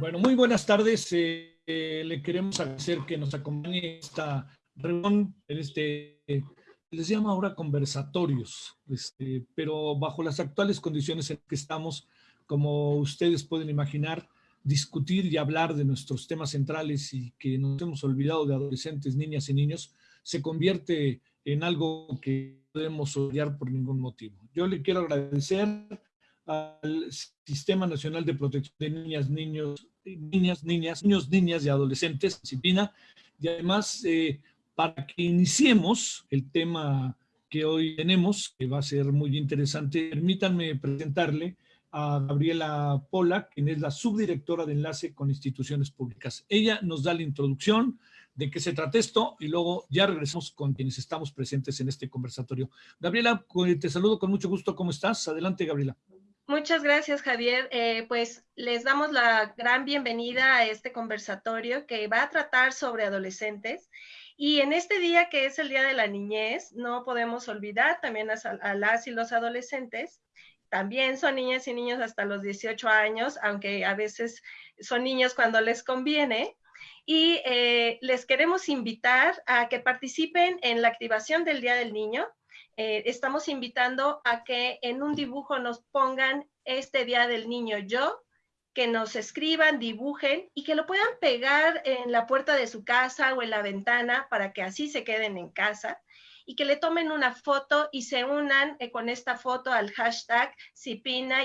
Bueno, muy buenas tardes. Eh, eh, le queremos agradecer que nos acompañe esta reunión, en este, les llama ahora conversatorios, este, pero bajo las actuales condiciones en que estamos, como ustedes pueden imaginar, discutir y hablar de nuestros temas centrales y que nos hemos olvidado de adolescentes, niñas y niños, se convierte en algo que podemos odiar por ningún motivo. Yo le quiero agradecer al Sistema Nacional de Protección de Niñas, Niños, Niñas, Niñas, Niños, Niñas y Adolescentes, disciplina, y además eh, para que iniciemos el tema que hoy tenemos, que va a ser muy interesante, permítanme presentarle a Gabriela Pola, quien es la subdirectora de enlace con instituciones públicas. Ella nos da la introducción de qué se trata esto y luego ya regresamos con quienes estamos presentes en este conversatorio. Gabriela, te saludo con mucho gusto. ¿Cómo estás? Adelante, Gabriela. Muchas gracias, Javier. Eh, pues les damos la gran bienvenida a este conversatorio que va a tratar sobre adolescentes. Y en este día que es el Día de la Niñez, no podemos olvidar también a, a las y los adolescentes también son niñas y niños hasta los 18 años, aunque a veces son niños cuando les conviene. Y eh, les queremos invitar a que participen en la activación del Día del Niño. Eh, estamos invitando a que en un dibujo nos pongan este Día del Niño yo, que nos escriban, dibujen y que lo puedan pegar en la puerta de su casa o en la ventana para que así se queden en casa y que le tomen una foto y se unan eh, con esta foto al hashtag Cipina-MX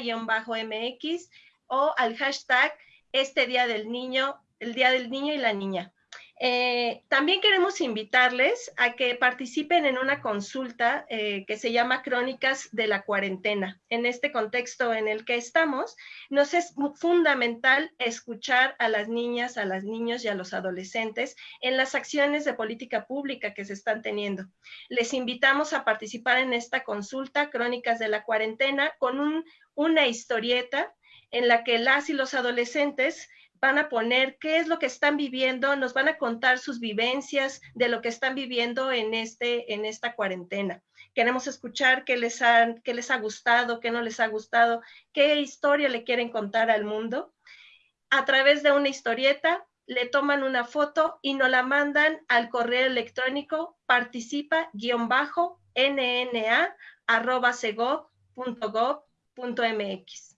o al hashtag este Día del Niño, el Día del Niño y la Niña. Eh, también queremos invitarles a que participen en una consulta eh, que se llama Crónicas de la Cuarentena. En este contexto en el que estamos, nos es fundamental escuchar a las niñas, a los niños y a los adolescentes en las acciones de política pública que se están teniendo. Les invitamos a participar en esta consulta Crónicas de la Cuarentena con una historieta en la que las y los adolescentes van a poner qué es lo que están viviendo, nos van a contar sus vivencias de lo que están viviendo en, este, en esta cuarentena. Queremos escuchar qué les, han, qué les ha gustado, qué no les ha gustado, qué historia le quieren contar al mundo. A través de una historieta, le toman una foto y nos la mandan al correo electrónico participa-nna.gov.gov.mx.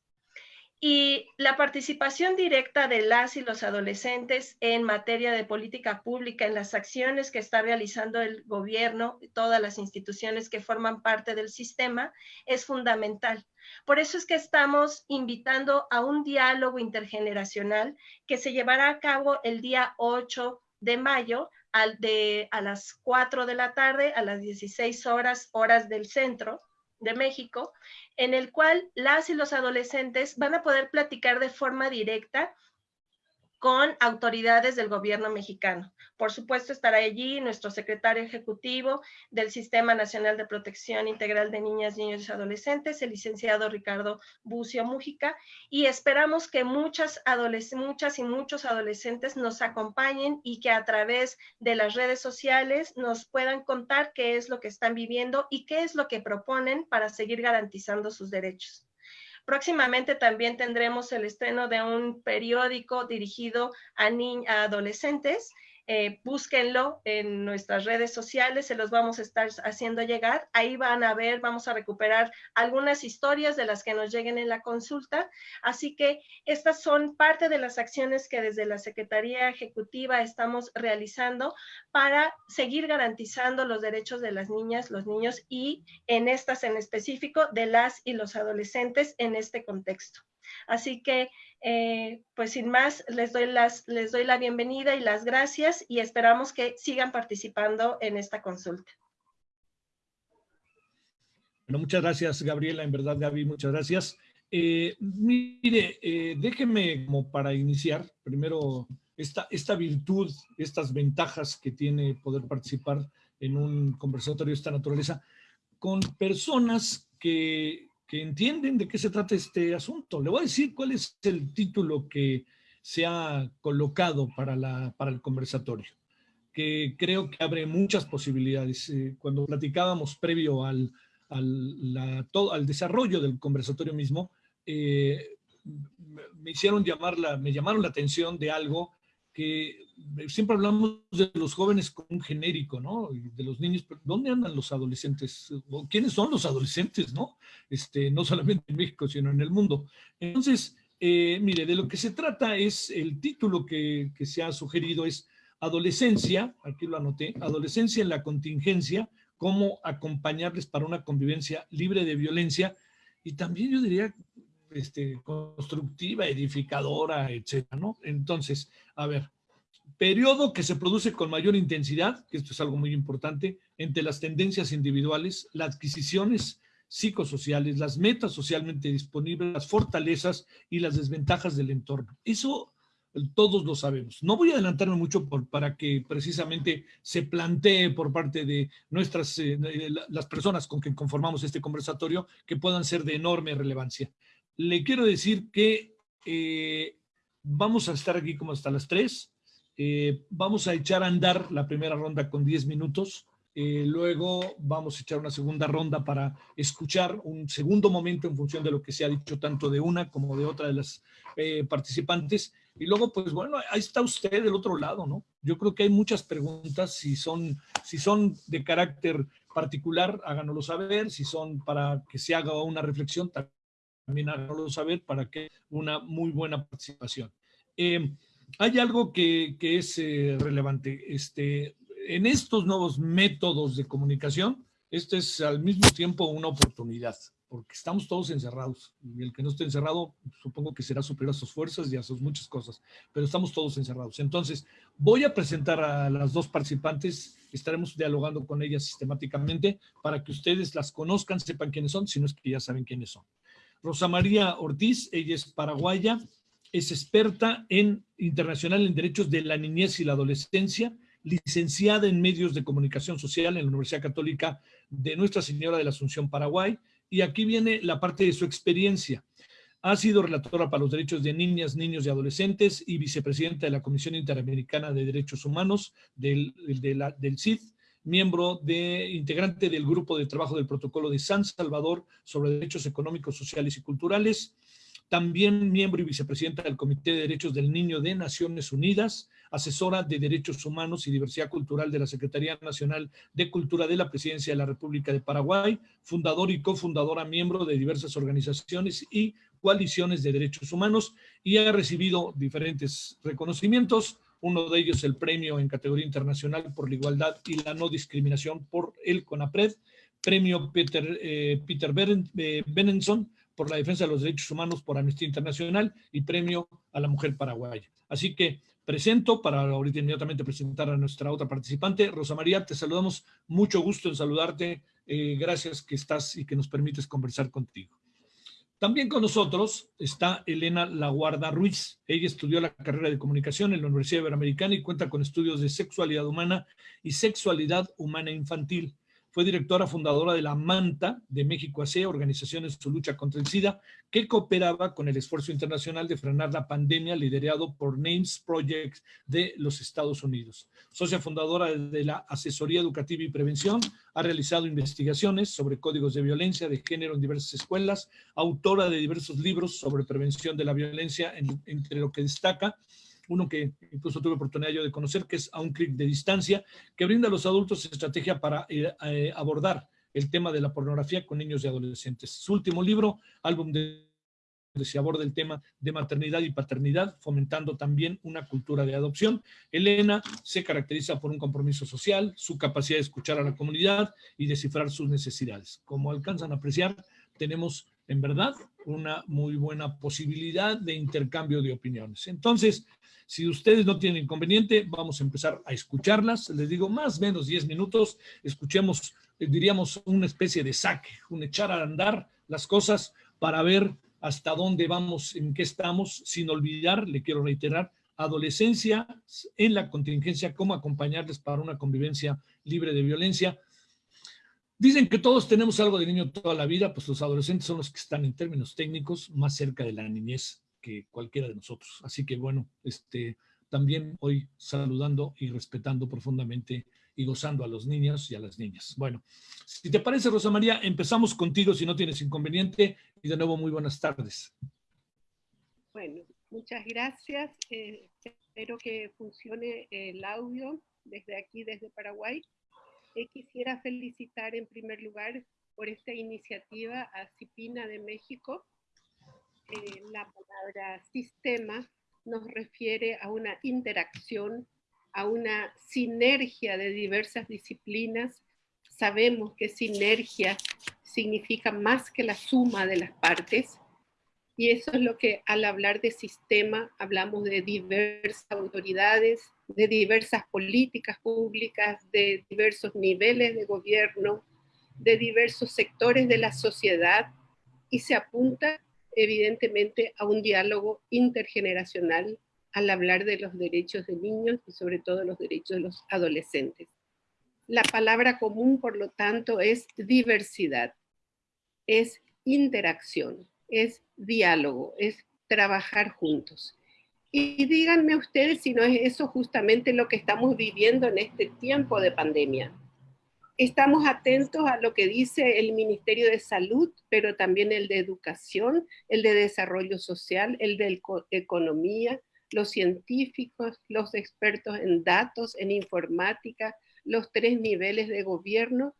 Y la participación directa de las y los adolescentes en materia de política pública, en las acciones que está realizando el gobierno todas las instituciones que forman parte del sistema, es fundamental. Por eso es que estamos invitando a un diálogo intergeneracional que se llevará a cabo el día 8 de mayo a las 4 de la tarde, a las 16 horas, horas del centro de México, en el cual las y los adolescentes van a poder platicar de forma directa con autoridades del gobierno mexicano. Por supuesto, estará allí nuestro secretario ejecutivo del Sistema Nacional de Protección Integral de Niñas, Niños y Adolescentes, el licenciado Ricardo Bucio Mújica, y esperamos que muchas, muchas y muchos adolescentes nos acompañen y que a través de las redes sociales nos puedan contar qué es lo que están viviendo y qué es lo que proponen para seguir garantizando sus derechos. Próximamente también tendremos el estreno de un periódico dirigido a, a adolescentes eh, búsquenlo en nuestras redes sociales, se los vamos a estar haciendo llegar. Ahí van a ver, vamos a recuperar algunas historias de las que nos lleguen en la consulta. Así que estas son parte de las acciones que desde la Secretaría Ejecutiva estamos realizando para seguir garantizando los derechos de las niñas, los niños y en estas en específico de las y los adolescentes en este contexto. Así que eh, pues sin más, les doy, las, les doy la bienvenida y las gracias y esperamos que sigan participando en esta consulta. Bueno, muchas gracias, Gabriela. En verdad, Gaby, muchas gracias. Eh, mire, eh, déjeme como para iniciar, primero, esta, esta virtud, estas ventajas que tiene poder participar en un conversatorio de esta naturaleza con personas que que entienden de qué se trata este asunto. Le voy a decir cuál es el título que se ha colocado para, la, para el conversatorio, que creo que abre muchas posibilidades. Eh, cuando platicábamos previo al, al, todo, al, desarrollo del conversatorio mismo, eh, me hicieron llamar la, me llamaron la atención de algo que siempre hablamos de los jóvenes como un genérico, ¿no? De los niños, pero ¿dónde andan los adolescentes? ¿Quiénes son los adolescentes, no? Este, no solamente en México, sino en el mundo. Entonces, eh, mire, de lo que se trata es, el título que, que se ha sugerido es Adolescencia, aquí lo anoté, Adolescencia en la contingencia, cómo acompañarles para una convivencia libre de violencia y también yo diría este, constructiva, edificadora, etcétera, ¿no? Entonces, a ver, periodo que se produce con mayor intensidad, que esto es algo muy importante, entre las tendencias individuales, las adquisiciones psicosociales, las metas socialmente disponibles, las fortalezas y las desventajas del entorno. Eso todos lo sabemos. No voy a adelantarme mucho para que precisamente se plantee por parte de nuestras, eh, las personas con quien conformamos este conversatorio, que puedan ser de enorme relevancia le quiero decir que eh, vamos a estar aquí como hasta las 3. Eh, vamos a echar a andar la primera ronda con 10 minutos. Eh, luego vamos a echar una segunda ronda para escuchar un segundo momento en función de lo que se ha dicho tanto de una como de otra de las participantes. Y luego, pues bueno, ahí está usted del otro lado, ¿no? Yo creo que hay muchas preguntas, si son, si son de carácter particular, háganoslo saber, si son para que se haga una reflexión, también háganlo saber para que una muy buena participación. Eh, hay algo que, es eh, relevante. Este, en estos nuevos métodos de comunicación, este es al mismo tiempo una oportunidad, porque estamos todos encerrados. Y el que no esté encerrado, supongo que será superior a sus fuerzas y a sus muchas cosas, pero estamos todos encerrados. Entonces, voy a presentar a las dos participantes, estaremos dialogando con ellas sistemáticamente para que ustedes las conozcan, sepan quiénes son, si no es que ya saben quiénes son. Rosa María Ortiz, ella es paraguaya, es experta en internacional en derechos de la niñez y la adolescencia, licenciada en medios de comunicación social en la Universidad Católica de Nuestra Señora de la Asunción, Paraguay. Y aquí viene la parte de su experiencia. Ha sido relatora para los derechos de niñas, niños y adolescentes y vicepresidenta de la Comisión Interamericana de Derechos Humanos del, CID miembro de, integrante del grupo de trabajo del protocolo de San Salvador sobre derechos económicos, sociales y culturales, también miembro y vicepresidenta del Comité de Derechos del Niño de Naciones Unidas, asesora de Derechos Humanos y Diversidad Cultural de la Secretaría Nacional de Cultura de la Presidencia de la República de Paraguay, fundador y cofundadora miembro de diversas organizaciones y coaliciones de derechos humanos y ha recibido diferentes reconocimientos, uno de ellos el premio en categoría internacional por la igualdad y la no discriminación por el CONAPRED, premio Peter, eh, Peter eh, por la defensa de los derechos humanos por Amnistía Internacional y premio a la mujer paraguaya. Así que presento para ahorita inmediatamente presentar a nuestra otra participante. Rosa María, te saludamos. Mucho gusto en saludarte. Eh, gracias que estás y que nos permites conversar contigo. También con nosotros está Elena Laguarda Ruiz. Ella estudió la carrera de comunicación en la Universidad Iberoamericana y cuenta con estudios de sexualidad humana y sexualidad humana infantil. Fue directora fundadora de la MANTA de México AC, organización en su lucha contra el SIDA, que cooperaba con el esfuerzo internacional de frenar la pandemia liderado por NAMES Project de los Estados Unidos. Socia fundadora de la Asesoría Educativa y Prevención, ha realizado investigaciones sobre códigos de violencia de género en diversas escuelas, autora de diversos libros sobre prevención de la violencia, entre lo que destaca uno que incluso tuve oportunidad yo de conocer, que es A un clic de distancia, que brinda a los adultos estrategia para eh, eh, abordar el tema de la pornografía con niños y adolescentes. Su último libro, álbum de se aborda el tema de maternidad y paternidad, fomentando también una cultura de adopción. Elena se caracteriza por un compromiso social, su capacidad de escuchar a la comunidad y descifrar sus necesidades. Como alcanzan a apreciar, tenemos en verdad una muy buena posibilidad de intercambio de opiniones. Entonces, si ustedes no tienen inconveniente, vamos a empezar a escucharlas. Les digo, más o menos 10 minutos. Escuchemos, eh, diríamos, una especie de saque, un echar a andar las cosas para ver hasta dónde vamos, en qué estamos, sin olvidar, le quiero reiterar, adolescencia en la contingencia, cómo acompañarles para una convivencia libre de violencia. Dicen que todos tenemos algo de niño toda la vida, pues los adolescentes son los que están en términos técnicos más cerca de la niñez cualquiera de nosotros. Así que bueno, este, también hoy saludando y respetando profundamente y gozando a los niños y a las niñas. Bueno, si te parece, Rosa María, empezamos contigo si no tienes inconveniente y de nuevo muy buenas tardes. Bueno, muchas gracias. Eh, espero que funcione el audio desde aquí, desde Paraguay. Eh, quisiera felicitar en primer lugar por esta iniciativa a CIPINA de México. Eh, la palabra sistema nos refiere a una interacción, a una sinergia de diversas disciplinas. Sabemos que sinergia significa más que la suma de las partes y eso es lo que al hablar de sistema hablamos de diversas autoridades, de diversas políticas públicas, de diversos niveles de gobierno, de diversos sectores de la sociedad y se apunta evidentemente a un diálogo intergeneracional al hablar de los derechos de niños y sobre todo los derechos de los adolescentes. La palabra común, por lo tanto, es diversidad, es interacción, es diálogo, es trabajar juntos. Y díganme ustedes si no es eso justamente lo que estamos viviendo en este tiempo de pandemia. Estamos atentos a lo que dice el Ministerio de Salud, pero también el de Educación, el de Desarrollo Social, el de Economía, los científicos, los expertos en datos, en informática, los tres niveles de gobierno,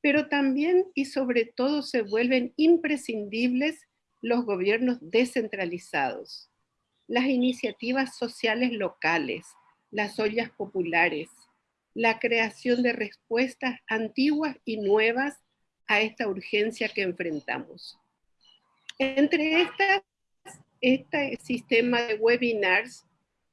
pero también y sobre todo se vuelven imprescindibles los gobiernos descentralizados, las iniciativas sociales locales, las ollas populares, la creación de respuestas antiguas y nuevas a esta urgencia que enfrentamos. Entre estas, este sistema de webinars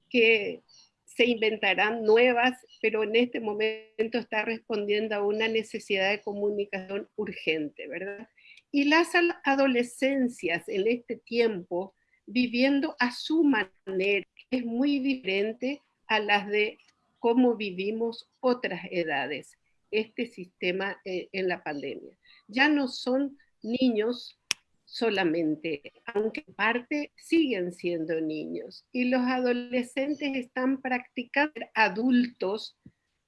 que se inventarán nuevas, pero en este momento está respondiendo a una necesidad de comunicación urgente, ¿verdad? y las adolescencias en este tiempo viviendo a su manera es muy diferente a las de cómo vivimos otras edades, este sistema eh, en la pandemia. Ya no son niños solamente, aunque en parte siguen siendo niños. Y los adolescentes están practicando adultos,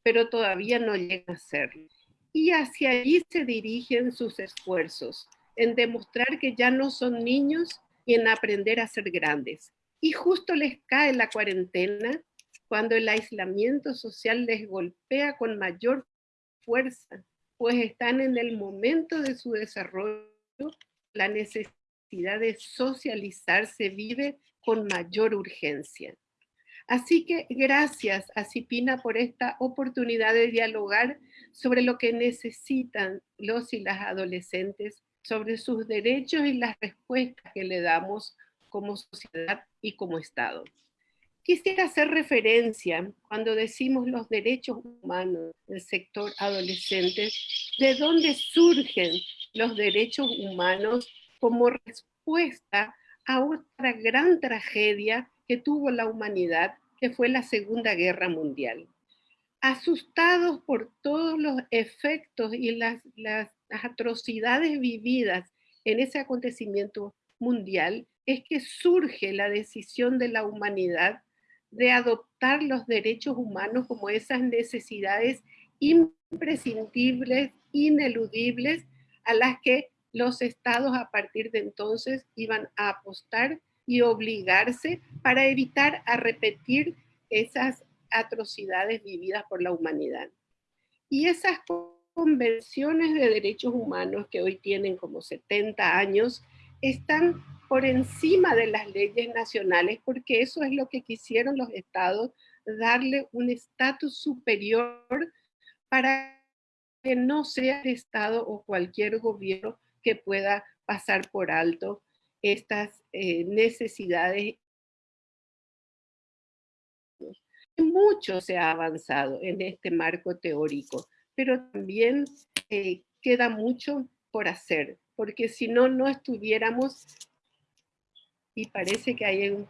pero todavía no llegan a serlo y hacia allí se dirigen sus esfuerzos, en demostrar que ya no son niños en aprender a ser grandes. Y justo les cae la cuarentena cuando el aislamiento social les golpea con mayor fuerza, pues están en el momento de su desarrollo, la necesidad de socializar se vive con mayor urgencia. Así que gracias a Cipina por esta oportunidad de dialogar sobre lo que necesitan los y las adolescentes, sobre sus derechos y las respuestas que le damos como sociedad y como Estado. Quisiera hacer referencia, cuando decimos los derechos humanos del sector adolescente, de dónde surgen los derechos humanos como respuesta a otra gran tragedia que tuvo la humanidad, que fue la Segunda Guerra Mundial. Asustados por todos los efectos y las, atrocidades vividas en ese acontecimiento mundial, es que surge la decisión de la humanidad de adoptar los derechos humanos como esas necesidades imprescindibles, ineludibles, a las que los estados a partir de entonces iban a apostar y obligarse para evitar a repetir esas atrocidades vividas por la humanidad. Y esas convenciones de derechos humanos que hoy tienen como 70 años están por encima de las leyes nacionales porque eso es lo que quisieron los estados, darle un estatus superior para que no sea el estado o cualquier gobierno que pueda pasar por alto estas eh, necesidades. Mucho se ha avanzado en este marco teórico, pero también eh, queda mucho por hacer, porque si no, no estuviéramos, y parece que hay un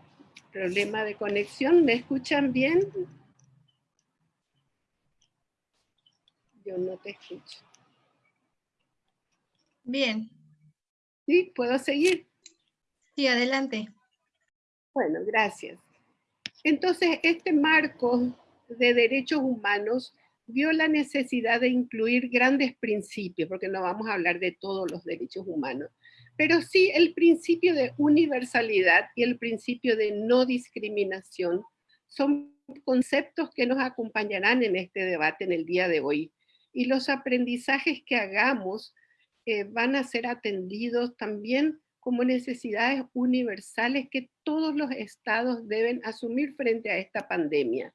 problema de conexión, ¿me escuchan bien? Yo no te escucho. Bien. ¿Sí? ¿Puedo seguir? Sí, adelante. Bueno, gracias. Entonces, este marco de derechos humanos vio la necesidad de incluir grandes principios, porque no vamos a hablar de todos los derechos humanos, pero sí el principio de universalidad y el principio de no discriminación son conceptos que nos acompañarán en este debate en el día de hoy. Y los aprendizajes que hagamos eh, van a ser atendidos también como necesidades universales que todos los estados deben asumir frente a esta pandemia.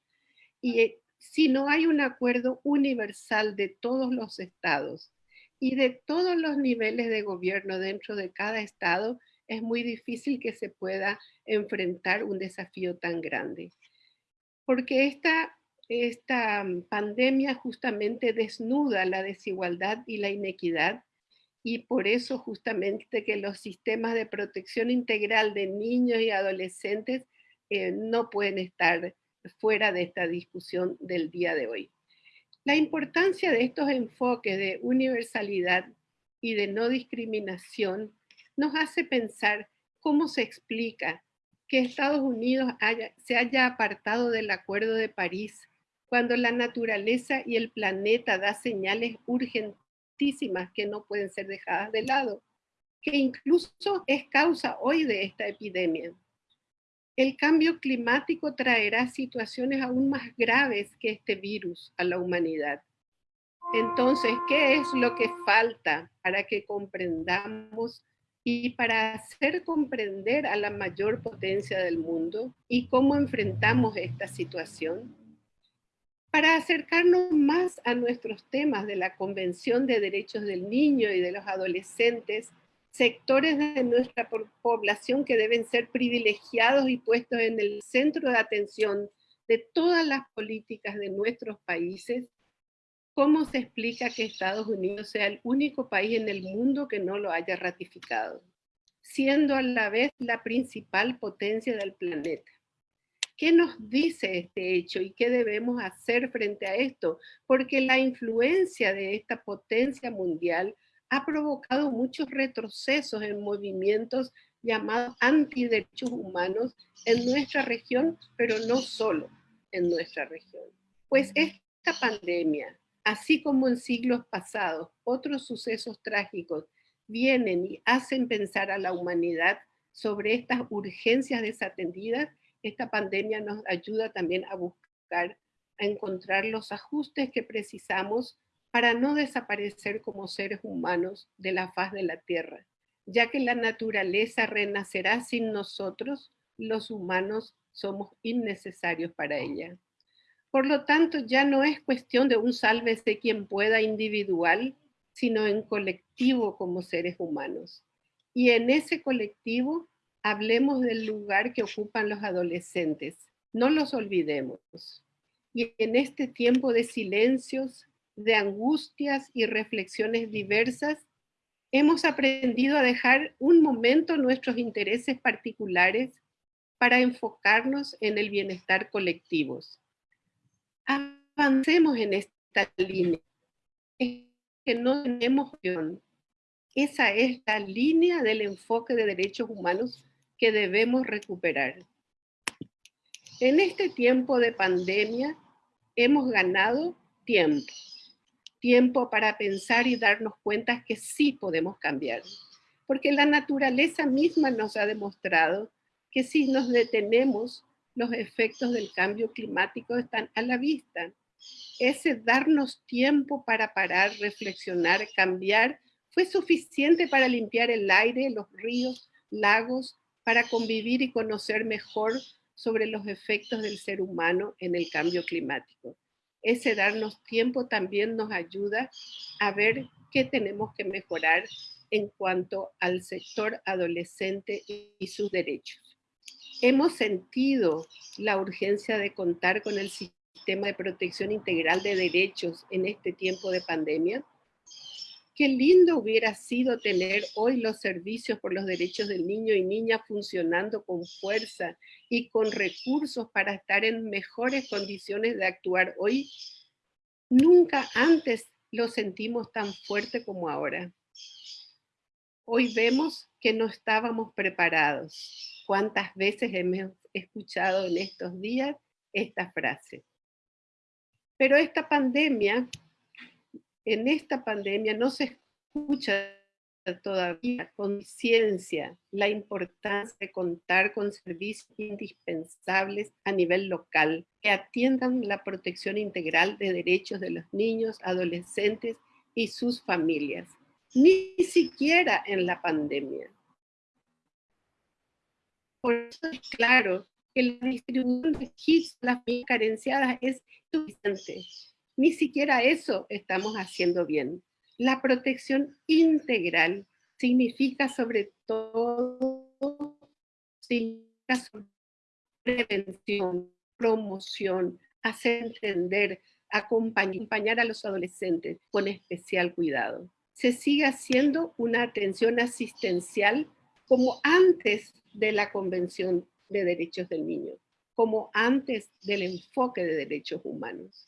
Y eh, si no hay un acuerdo universal de todos los estados y de todos los niveles de gobierno dentro de cada estado, es muy difícil que se pueda enfrentar un desafío tan grande. Porque esta, esta pandemia justamente desnuda la desigualdad y la inequidad y por eso justamente que los sistemas de protección integral de niños y adolescentes eh, no pueden estar fuera de esta discusión del día de hoy. La importancia de estos enfoques de universalidad y de no discriminación nos hace pensar cómo se explica que Estados Unidos se haya apartado del Acuerdo de París cuando la naturaleza y el planeta da señales urgentes que no pueden ser dejadas de lado, que incluso es causa hoy de esta epidemia. El cambio climático traerá situaciones aún más graves que este virus a la humanidad. Entonces, ¿qué es lo que falta para que comprendamos y para hacer comprender a la mayor potencia del mundo y cómo enfrentamos esta situación? Para acercarnos más a nuestros temas de la Convención de Derechos del Niño y de los Adolescentes, sectores de nuestra población que deben ser privilegiados y puestos en el centro de atención de todas las políticas de nuestros países, ¿cómo se explica que Estados Unidos sea el único país en el mundo que no lo haya ratificado, siendo a la vez la principal potencia del planeta? ¿Qué nos dice este hecho y qué debemos hacer frente a esto? Porque la influencia de esta potencia mundial ha provocado muchos retrocesos en movimientos llamados antiderechos humanos en nuestra región, pero no solo en nuestra región. Pues esta pandemia, así como en siglos pasados, otros sucesos trágicos vienen y hacen pensar a la humanidad sobre estas urgencias desatendidas esta pandemia nos ayuda también a buscar, a encontrar los ajustes que precisamos para no desaparecer como seres humanos de la faz de la tierra, ya que la naturaleza renacerá sin nosotros, los humanos somos innecesarios para ella. Por lo tanto, ya no es cuestión de un sálvese quien pueda individual, sino en colectivo como seres humanos. Y en ese colectivo hablemos del lugar que ocupan los adolescentes. No los olvidemos. Y en este tiempo de silencios, de angustias y reflexiones diversas, hemos aprendido a dejar un momento nuestros intereses particulares para enfocarnos en el bienestar colectivo. Avancemos en esta línea. Es que no tenemos opción. Esa es la línea del enfoque de derechos humanos que debemos recuperar. En este tiempo de pandemia hemos ganado tiempo, tiempo para pensar y darnos cuenta que sí podemos cambiar, porque la naturaleza misma nos ha demostrado que si nos detenemos, los efectos del cambio climático están a la vista. Ese darnos tiempo para parar, reflexionar, cambiar, fue suficiente para limpiar el aire, los ríos, lagos, para convivir y conocer mejor sobre los efectos del ser humano en el cambio climático. Ese darnos tiempo también nos ayuda a ver qué tenemos que mejorar en cuanto al sector adolescente y sus derechos. Hemos sentido la urgencia de contar con el sistema de protección integral de derechos en este tiempo de pandemia Qué lindo hubiera sido tener hoy los servicios por los derechos del niño y niña funcionando con fuerza y con recursos para estar en mejores condiciones de actuar hoy. Nunca antes lo sentimos tan fuerte como ahora. Hoy vemos que no estábamos preparados. ¿Cuántas veces hemos escuchado en estos días esta frase? Pero esta pandemia, en esta pandemia no se escucha todavía con ciencia la importancia de contar con servicios indispensables a nivel local que atiendan la protección integral de derechos de los niños, adolescentes y sus familias. Ni siquiera en la pandemia. Por eso es claro que la distribución de kits las carenciadas es suficiente. Ni siquiera eso estamos haciendo bien. La protección integral significa sobre todo significa prevención, promoción, hacer entender, acompañar a los adolescentes con especial cuidado. Se sigue haciendo una atención asistencial como antes de la Convención de Derechos del Niño, como antes del enfoque de derechos humanos.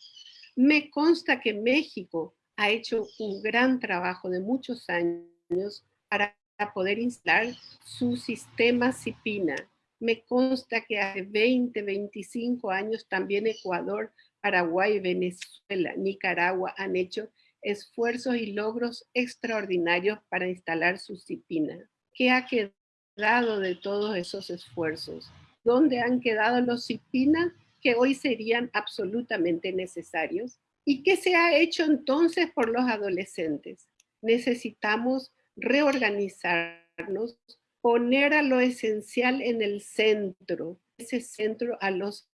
Me consta que México ha hecho un gran trabajo de muchos años para poder instalar su sistema CIPINA. Me consta que hace 20, 25 años también Ecuador, Paraguay, Venezuela, Nicaragua han hecho esfuerzos y logros extraordinarios para instalar su CIPINA. ¿Qué ha quedado de todos esos esfuerzos? ¿Dónde han quedado los CIPINA que hoy serían absolutamente necesarios? ¿Y qué se ha hecho entonces por los adolescentes? Necesitamos reorganizarnos, poner a lo esencial en el centro, ese centro a los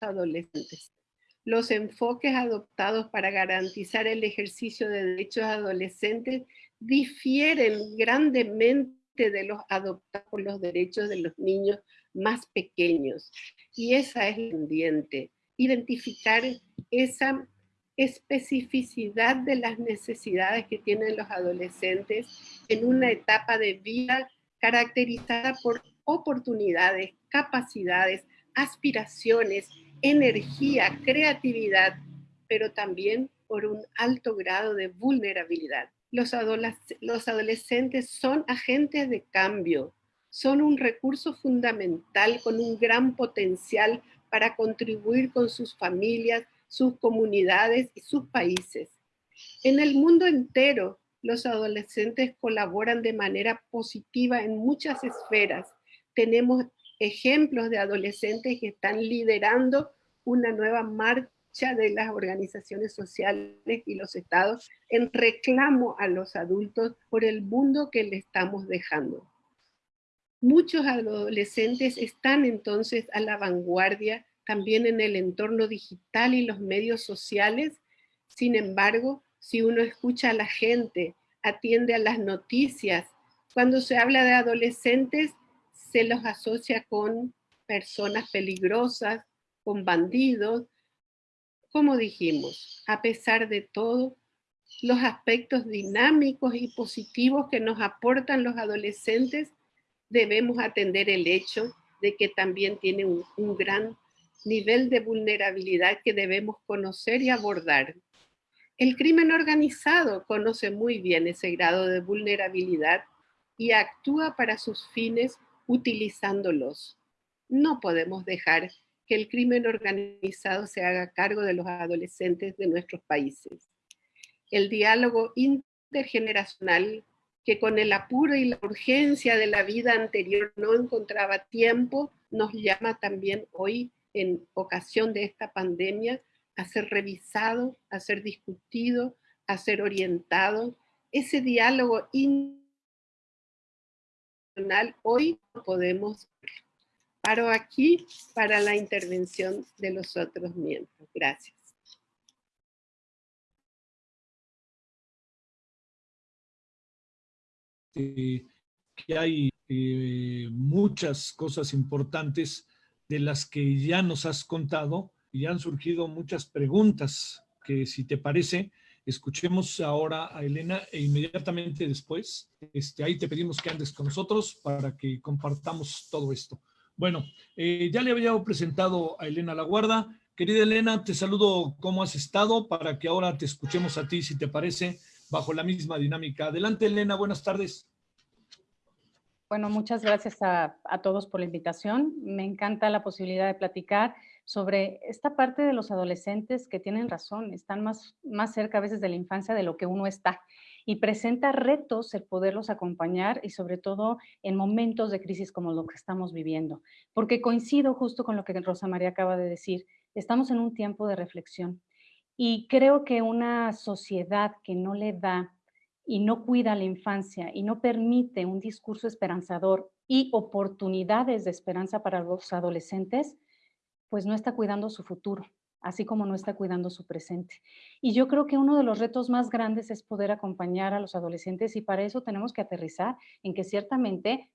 adolescentes. Los enfoques adoptados para garantizar el ejercicio de derechos adolescentes difieren grandemente de los adoptados por los derechos de los niños más pequeños. Y esa es la pendiente, identificar esa especificidad de las necesidades que tienen los adolescentes en una etapa de vida caracterizada por oportunidades, capacidades, aspiraciones, energía, creatividad, pero también por un alto grado de vulnerabilidad. Los, los adolescentes son agentes de cambio, son un recurso fundamental con un gran potencial para contribuir con sus familias, sus comunidades y sus países. En el mundo entero, los adolescentes colaboran de manera positiva en muchas esferas. Tenemos ejemplos de adolescentes que están liderando una nueva marcha de las organizaciones sociales y los estados en reclamo a los adultos por el mundo que le estamos dejando. Muchos adolescentes están entonces a la vanguardia también en el entorno digital y los medios sociales. Sin embargo, si uno escucha a la gente, atiende a las noticias, cuando se habla de adolescentes, se los asocia con personas peligrosas, con bandidos. Como dijimos, a pesar de todo, los aspectos dinámicos y positivos que nos aportan los adolescentes, debemos atender el hecho de que también tienen un, un gran nivel de vulnerabilidad que debemos conocer y abordar. El crimen organizado conoce muy bien ese grado de vulnerabilidad y actúa para sus fines utilizándolos. No podemos dejar que el crimen organizado se haga cargo de los adolescentes de nuestros países. El diálogo intergeneracional que con el apuro y la urgencia de la vida anterior no encontraba tiempo, nos llama también hoy en ocasión de esta pandemia a ser revisado, a ser discutido, a ser orientado. Ese diálogo internacional hoy podemos paro aquí para la intervención de los otros miembros. Gracias. Que hay eh, muchas cosas importantes de las que ya nos has contado y han surgido muchas preguntas que si te parece, escuchemos ahora a Elena e inmediatamente después, este, ahí te pedimos que andes con nosotros para que compartamos todo esto. Bueno, eh, ya le había presentado a Elena La Guarda. Querida Elena, te saludo, ¿cómo has estado? Para que ahora te escuchemos a ti, si te parece, bajo la misma dinámica. Adelante, Elena, buenas tardes. Bueno, muchas gracias a, todos por la invitación. Me encanta la posibilidad de platicar sobre esta parte de los adolescentes que tienen razón, están más, más cerca a veces de la infancia de lo que uno está y presenta retos el poderlos acompañar y sobre todo en momentos de crisis como lo que estamos viviendo. Porque coincido justo con lo que Rosa María acaba de decir, estamos en un tiempo de reflexión y creo que una sociedad que no le da y no cuida la infancia y no permite un discurso esperanzador y oportunidades de esperanza para los adolescentes, pues no está cuidando su futuro, así como no está cuidando su presente. Y yo creo que uno de los retos más grandes es poder acompañar a los adolescentes y para eso tenemos que aterrizar en que ciertamente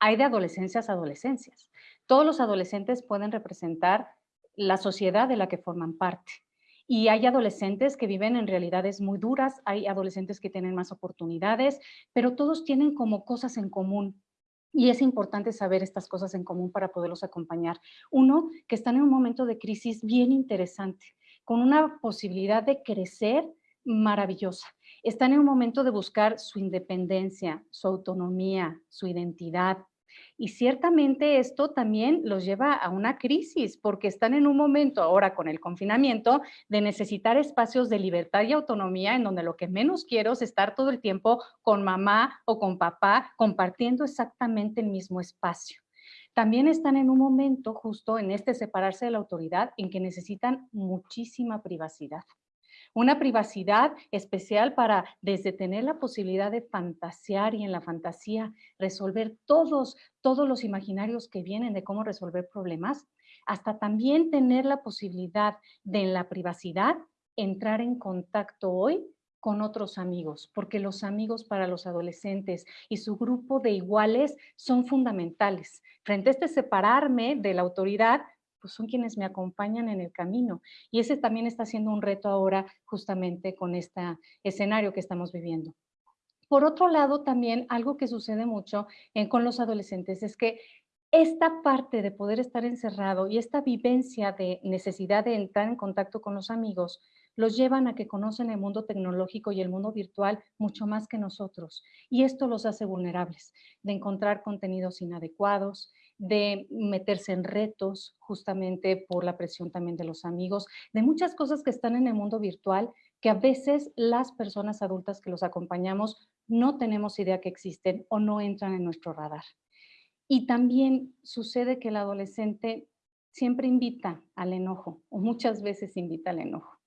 hay de adolescencias a adolescencias. Todos los adolescentes pueden representar la sociedad de la que forman parte. Y hay adolescentes que viven en realidades muy duras, hay adolescentes que tienen más oportunidades, pero todos tienen como cosas en común y es importante saber estas cosas en común para poderlos acompañar. Uno, que están en un momento de crisis bien interesante, con una posibilidad de crecer maravillosa. Están en un momento de buscar su independencia, su autonomía, su identidad, y ciertamente esto también los lleva a una crisis porque están en un momento ahora con el confinamiento de necesitar espacios de libertad y autonomía en donde lo que menos quiero es estar todo el tiempo con mamá o con papá compartiendo exactamente el mismo espacio. También están en un momento justo en este separarse de la autoridad en que necesitan muchísima privacidad. Una privacidad especial para desde tener la posibilidad de fantasear y en la fantasía resolver todos, todos los imaginarios que vienen de cómo resolver problemas, hasta también tener la posibilidad de en la privacidad entrar en contacto hoy con otros amigos, porque los amigos para los adolescentes y su grupo de iguales son fundamentales. Frente a este separarme de la autoridad, pues son quienes me acompañan en el camino. Y ese también está siendo un reto ahora justamente con este escenario que estamos viviendo. Por otro lado, también algo que sucede mucho con los adolescentes es que esta parte de poder estar encerrado y esta vivencia de necesidad de entrar en contacto con los amigos los llevan a que conocen el mundo tecnológico y el mundo virtual mucho más que nosotros. Y esto los hace vulnerables, de encontrar contenidos inadecuados, de meterse en retos justamente por la presión también de los amigos, de muchas cosas que están en el mundo virtual que a veces las personas adultas que los acompañamos no tenemos idea que existen o no entran en nuestro radar. Y también sucede que el adolescente siempre invita al enojo o muchas veces invita al enojo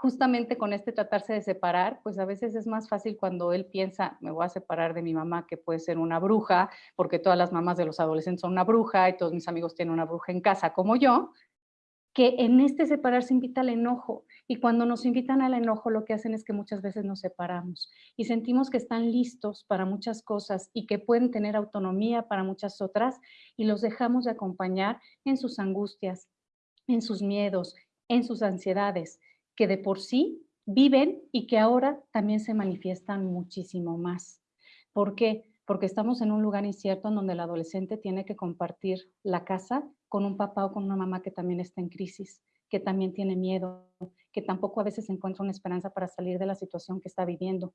justamente con este tratarse de separar, pues a veces es más fácil cuando él piensa, me voy a separar de mi mamá, que puede ser una bruja, porque todas las mamás de los adolescentes son una bruja y todos mis amigos tienen una bruja en casa como yo, que en este separarse invita al enojo. Y cuando nos invitan al enojo, lo que hacen es que muchas veces nos separamos y sentimos que están listos para muchas cosas y que pueden tener autonomía para muchas otras y los dejamos de acompañar en sus angustias, en sus miedos, en sus ansiedades que de por sí viven y que ahora también se manifiestan muchísimo más. ¿Por qué? Porque estamos en un lugar incierto en donde el adolescente tiene que compartir la casa con un papá o con una mamá que también está en crisis, que también tiene miedo, que tampoco a veces encuentra una esperanza para salir de la situación que está viviendo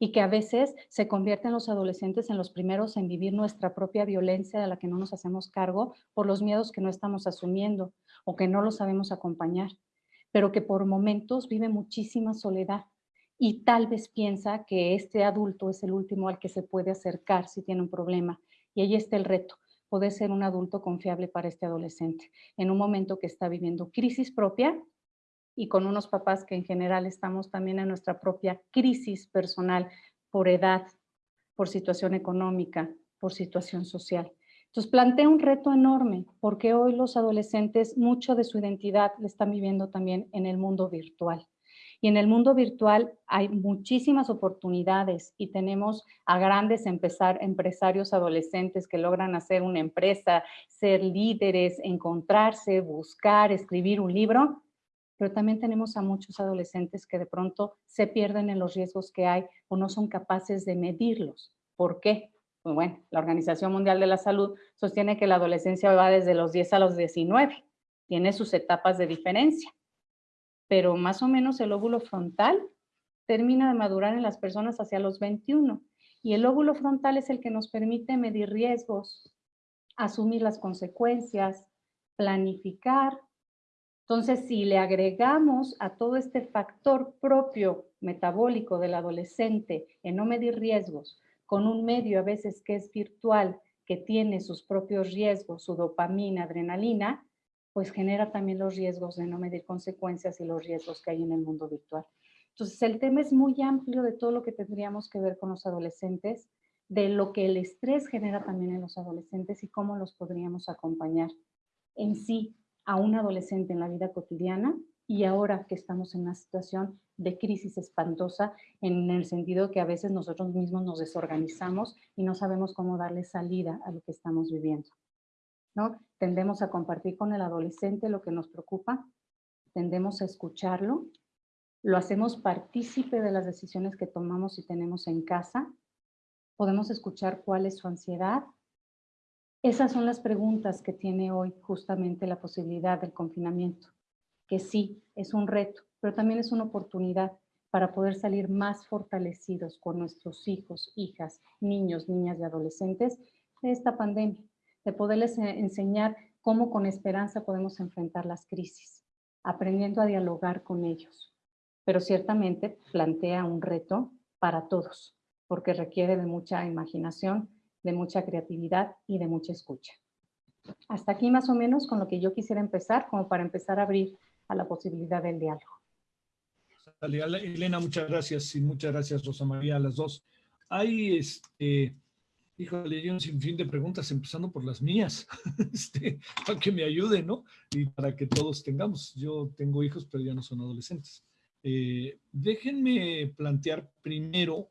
y que a veces se convierten los adolescentes en los primeros en vivir nuestra propia violencia de la que no nos hacemos cargo por los miedos que no estamos asumiendo o que no lo sabemos acompañar pero que por momentos vive muchísima soledad y tal vez piensa que este adulto es el último al que se puede acercar si tiene un problema. Y ahí está el reto, poder ser un adulto confiable para este adolescente en un momento que está viviendo crisis propia y con unos papás que en general estamos también en nuestra propia crisis personal por edad, por situación económica, por situación social. Entonces plantea un reto enorme porque hoy los adolescentes mucho de su identidad le están viviendo también en el mundo virtual. Y en el mundo virtual hay muchísimas oportunidades y tenemos a grandes empezar, empresarios adolescentes que logran hacer una empresa, ser líderes, encontrarse, buscar, escribir un libro, pero también tenemos a muchos adolescentes que de pronto se pierden en los riesgos que hay o no son capaces de medirlos. ¿Por qué? Pues bueno, la Organización Mundial de la Salud sostiene que la adolescencia va desde los 10 a los 19, tiene sus etapas de diferencia, pero más o menos el óvulo frontal termina de madurar en las personas hacia los 21 y el óvulo frontal es el que nos permite medir riesgos, asumir las consecuencias, planificar. Entonces, si le agregamos a todo este factor propio metabólico del adolescente en no medir riesgos, con un medio a veces que es virtual, que tiene sus propios riesgos, su dopamina, adrenalina, pues genera también los riesgos de no medir consecuencias y los riesgos que hay en el mundo virtual. Entonces, el tema es muy amplio de todo lo que tendríamos que ver con los adolescentes, de lo que el estrés genera también en los adolescentes y cómo los podríamos acompañar en sí a un adolescente en la vida cotidiana y ahora que estamos en una situación de crisis espantosa en el sentido que a veces nosotros mismos nos desorganizamos y no sabemos cómo darle salida a lo que estamos viviendo. ¿no? Tendemos a compartir con el adolescente lo que nos preocupa, tendemos a escucharlo, lo hacemos partícipe de las decisiones que tomamos y tenemos en casa, podemos escuchar cuál es su ansiedad, esas son las preguntas que tiene hoy justamente la posibilidad del confinamiento, que sí, es un reto, pero también es una oportunidad para poder salir más fortalecidos con nuestros hijos, hijas, niños, niñas y adolescentes de esta pandemia, de poderles e-, enseñar cómo con esperanza podemos enfrentar las crisis, aprendiendo a dialogar con ellos. Pero ciertamente plantea un reto para todos, porque requiere de mucha imaginación, de mucha creatividad y de mucha escucha. Hasta aquí más o menos con lo que yo quisiera empezar, como para empezar a abrir a la posibilidad del diálogo. Elena, muchas gracias y muchas gracias Rosa María a las dos. Hay, este, híjole, un sinfín de preguntas, empezando por las mías, este, para que me ayuden, ¿no? Y para que todos tengamos. Yo tengo hijos, pero ya no son adolescentes. Eh, déjenme plantear primero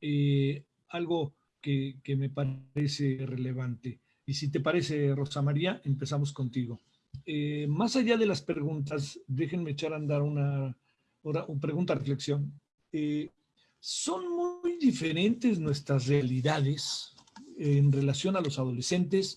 eh, algo que, me parece relevante. Y si te parece, Rosa María, empezamos contigo. Eh, más allá de las preguntas, déjenme echar a andar una, una, pregunta reflexión. Eh, ¿Son muy diferentes nuestras realidades en relación a los adolescentes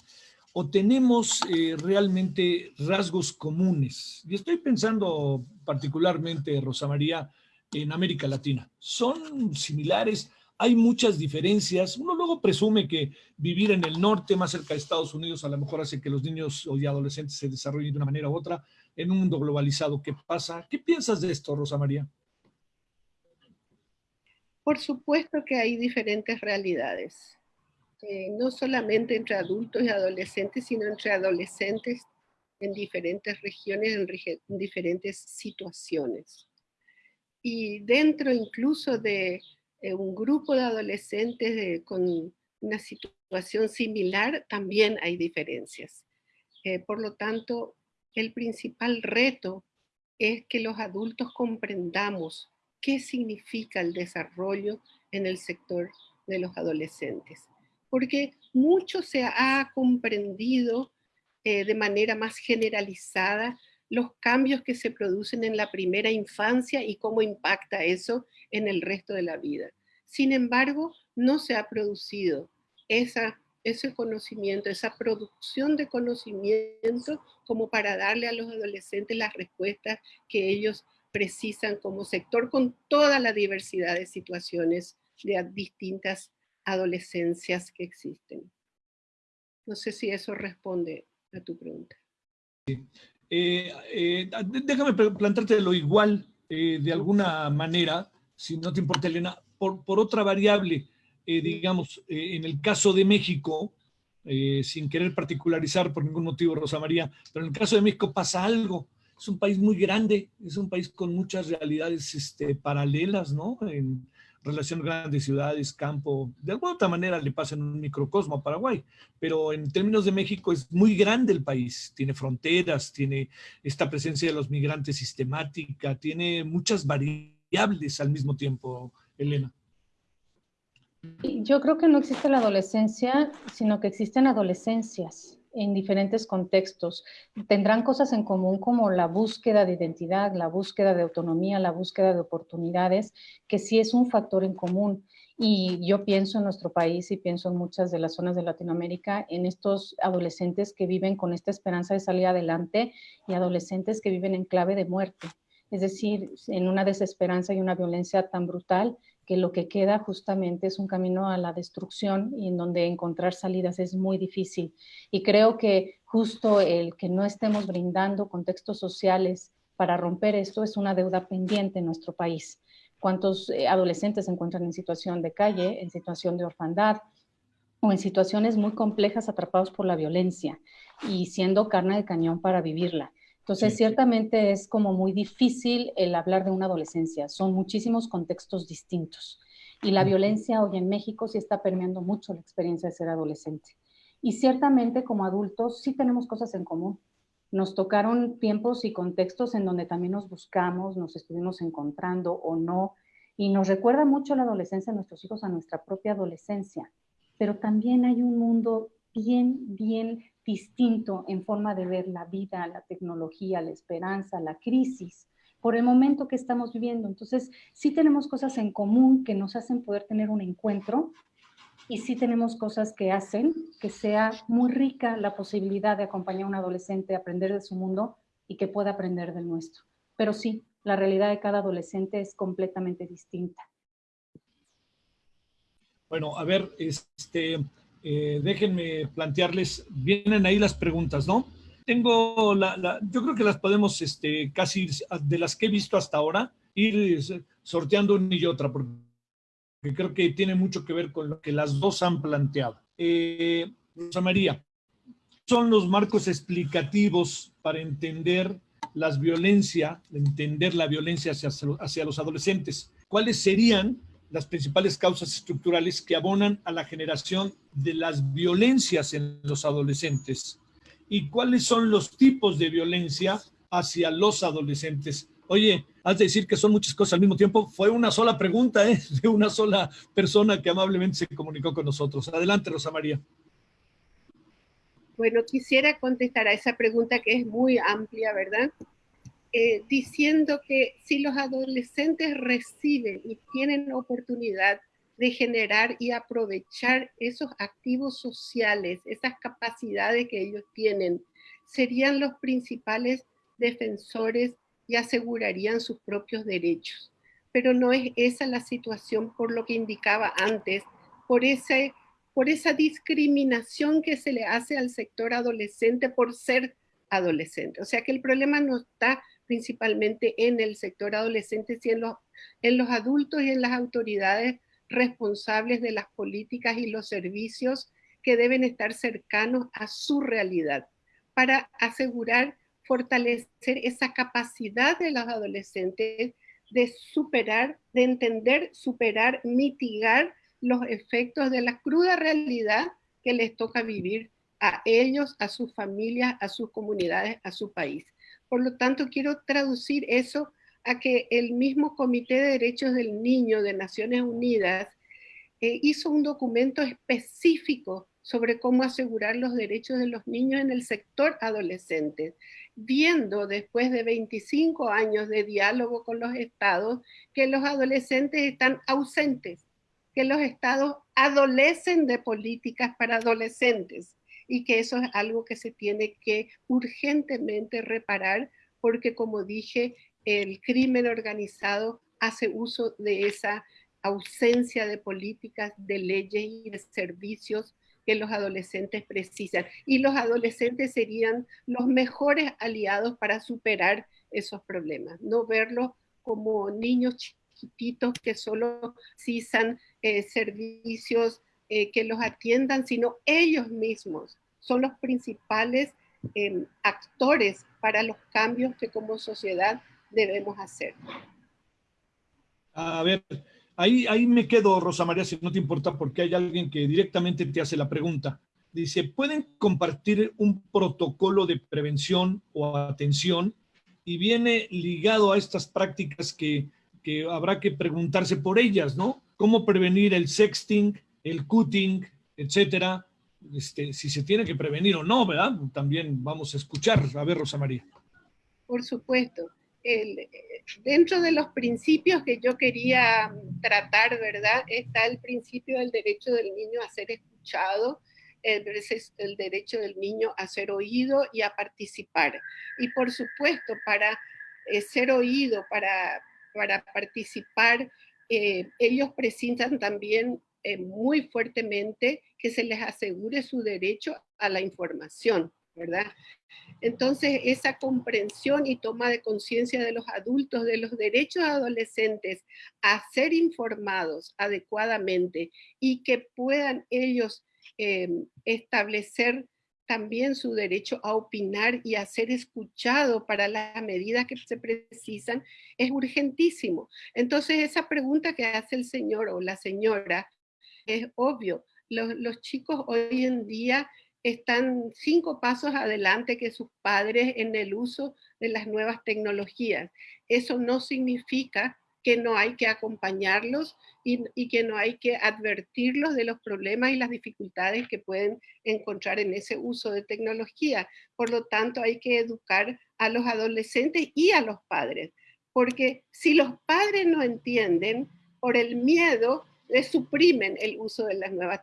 o tenemos eh, realmente rasgos comunes? Y estoy pensando particularmente, Rosa María, en América Latina. ¿Son similares? Hay muchas diferencias. Uno luego presume que vivir en el norte, más cerca de Estados Unidos, a lo mejor hace que los niños y adolescentes se desarrollen de una manera u otra en un mundo globalizado. ¿Qué pasa? ¿Qué piensas de esto, Rosa María? Por supuesto que hay diferentes realidades, eh, no solamente entre adultos y adolescentes, sino entre adolescentes en diferentes regiones, en diferentes situaciones. Y dentro incluso de eh, un grupo de adolescentes con una situación similar, también hay diferencias. Eh, por lo tanto, el principal reto es que los adultos comprendamos qué significa el desarrollo en el sector de los adolescentes. Porque mucho se ha comprendido eh, de manera más generalizada los cambios que se producen en la primera infancia y cómo impacta eso en el resto de la vida. Sin embargo, no se ha producido ese conocimiento, esa producción de conocimiento como para darle a los adolescentes las respuestas que ellos precisan como sector con toda la diversidad de situaciones de distintas adolescencias que existen. No sé si eso responde a tu pregunta. Eh, eh, déjame plantarte lo igual eh, de alguna manera, si no te importa, Elena, por, otra variable. digamos, en el caso de México, sin querer particularizar por ningún motivo, Rosa María, pero en el caso de México pasa algo. Es un país muy grande, es un país con muchas realidades este, paralelas, ¿no? Relación grandes ciudades, campo, de alguna otra manera le pasa en un microcosmo a Paraguay, pero en términos de México es muy grande el país, tiene fronteras, tiene esta presencia de los migrantes sistemática, tiene muchas variables al mismo tiempo, Elena. Yo creo que no existe la adolescencia, sino que existen adolescencias en diferentes contextos. Tendrán cosas en común como la búsqueda de identidad, la búsqueda de autonomía, la búsqueda de oportunidades, que sí es un factor en común. Y yo pienso en nuestro país y pienso en muchas de las zonas de Latinoamérica, en estos adolescentes que viven con esta esperanza de salir adelante y adolescentes que viven en clave de muerte. Es decir, en una desesperanza y una violencia tan brutal que lo que queda justamente es un camino a la destrucción y en donde encontrar salidas es muy difícil. Y creo que justo el que no estemos brindando contextos sociales para romper esto es una deuda pendiente en nuestro país. ¿Cuántos eh, adolescentes se encuentran en situación de calle, en situación de orfandad o en situaciones muy complejas atrapados por la violencia y siendo carne de cañón para vivirla? Entonces, ciertamente es como muy difícil el hablar de una adolescencia. Son muchísimos contextos distintos. Y la violencia hoy en México sí está permeando mucho la experiencia de ser adolescente. Y ciertamente como adultos sí tenemos cosas en común. Nos tocaron tiempos y contextos en donde también nos buscamos, nos estuvimos encontrando o no. Y nos recuerda mucho la adolescencia de nuestros hijos a nuestra propia adolescencia. Pero también hay un mundo bien, bien distinto en forma de ver la vida, la tecnología, la esperanza, la crisis, por el momento que estamos viviendo. Entonces, sí tenemos cosas en común que nos hacen poder tener un encuentro y sí tenemos cosas que hacen que sea muy rica la posibilidad de acompañar a un adolescente a aprender de su mundo y que pueda aprender del nuestro. Pero sí, la realidad de cada adolescente es completamente distinta. Bueno, a ver, este, eh, déjenme plantearles, vienen ahí las preguntas, ¿no? Tengo la, yo creo que las podemos, este, casi de las que he visto hasta ahora, ir sorteando una y otra, porque creo que tiene mucho que ver con lo que las dos han planteado. Eh, Rosa María, son los marcos explicativos para entender las violencias, entender la violencia hacia, hacia los adolescentes. ¿Cuáles serían las principales causas estructurales que abonan a la generación de las violencias en los adolescentes y cuáles son los tipos de violencia hacia los adolescentes. Oye, has de decir que son muchas cosas al mismo tiempo. Fue una sola pregunta, ¿eh? de una sola persona que amablemente se comunicó con nosotros. Adelante, Rosa María. Bueno, quisiera contestar a esa pregunta que es muy amplia, ¿verdad? Eh, diciendo que si los adolescentes reciben y tienen oportunidad de generar y aprovechar esos activos sociales, esas capacidades que ellos tienen, serían los principales defensores y asegurarían sus propios derechos. Pero no es esa la situación por lo que indicaba antes, por, ese, por esa discriminación que se le hace al sector adolescente por ser adolescente. O sea que el problema no está principalmente en el sector adolescente, y en los, en los adultos y en las autoridades responsables de las políticas y los servicios que deben estar cercanos a su realidad para asegurar, fortalecer esa capacidad de los adolescentes de superar, de entender, superar, mitigar los efectos de la cruda realidad que les toca vivir a ellos, a sus familias, a sus comunidades, a su país. Por lo tanto, quiero traducir eso a que el mismo Comité de Derechos del Niño de Naciones Unidas eh, hizo un documento específico sobre cómo asegurar los derechos de los niños en el sector adolescente, viendo después de 25 años de diálogo con los estados que los adolescentes están ausentes, que los estados adolecen de políticas para adolescentes y que eso es algo que se tiene que urgentemente reparar porque como dije, el crimen organizado hace uso de esa ausencia de políticas, de leyes y de servicios que los adolescentes precisan. Y los adolescentes serían los mejores aliados para superar esos problemas, no verlos como niños chiquititos que solo precisan eh, servicios eh, que los atiendan, sino ellos mismos son los principales em, actores para los cambios que como sociedad debemos hacer. A ver, ahí, ahí me quedo, Rosa María, si no te importa, porque hay alguien que directamente te hace la pregunta. Dice, ¿pueden compartir un protocolo de prevención o atención? Y viene ligado a estas prácticas que, que habrá que preguntarse por ellas, ¿no? ¿Cómo prevenir el sexting, el cutting, etcétera? Este, si se tiene que prevenir o no, ¿verdad? También vamos a escuchar. A ver, Rosa María. Por supuesto. dentro de los principios que yo quería tratar, ¿verdad? Está el principio del derecho del niño a ser escuchado, el, el derecho del niño a ser oído y a participar. Y por supuesto, para eh, ser oído, para, para participar, eh, ellos presentan también eh, muy fuertemente que se les asegure su derecho a la información, ¿verdad? Entonces, esa comprensión y toma de conciencia de los adultos de los derechos adolescentes a ser informados adecuadamente y que puedan ellos em, establecer también su derecho a opinar y a ser escuchado para las medidas que se precisan es urgentísimo. Entonces, esa pregunta que hace el señor o la señora es obvio. Los, los chicos hoy en día están cinco pasos adelante que sus padres en el uso de las nuevas tecnologías. Eso no significa que no hay que acompañarlos y, y, que no hay que advertirlos de los problemas y las dificultades que pueden encontrar en ese uso de tecnología. Por lo tanto, hay que educar a los adolescentes y a los padres, porque si los padres no entienden, por el miedo suprimen el uso de las nuevas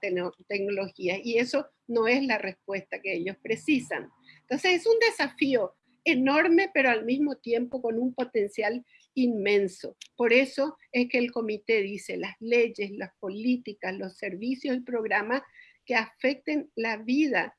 tecnologías y eso no es la respuesta que ellos precisan. Entonces es un desafío enorme, pero al mismo tiempo con un potencial inmenso. Por eso es que el comité dice las leyes, las políticas, los servicios y programas que afecten la vida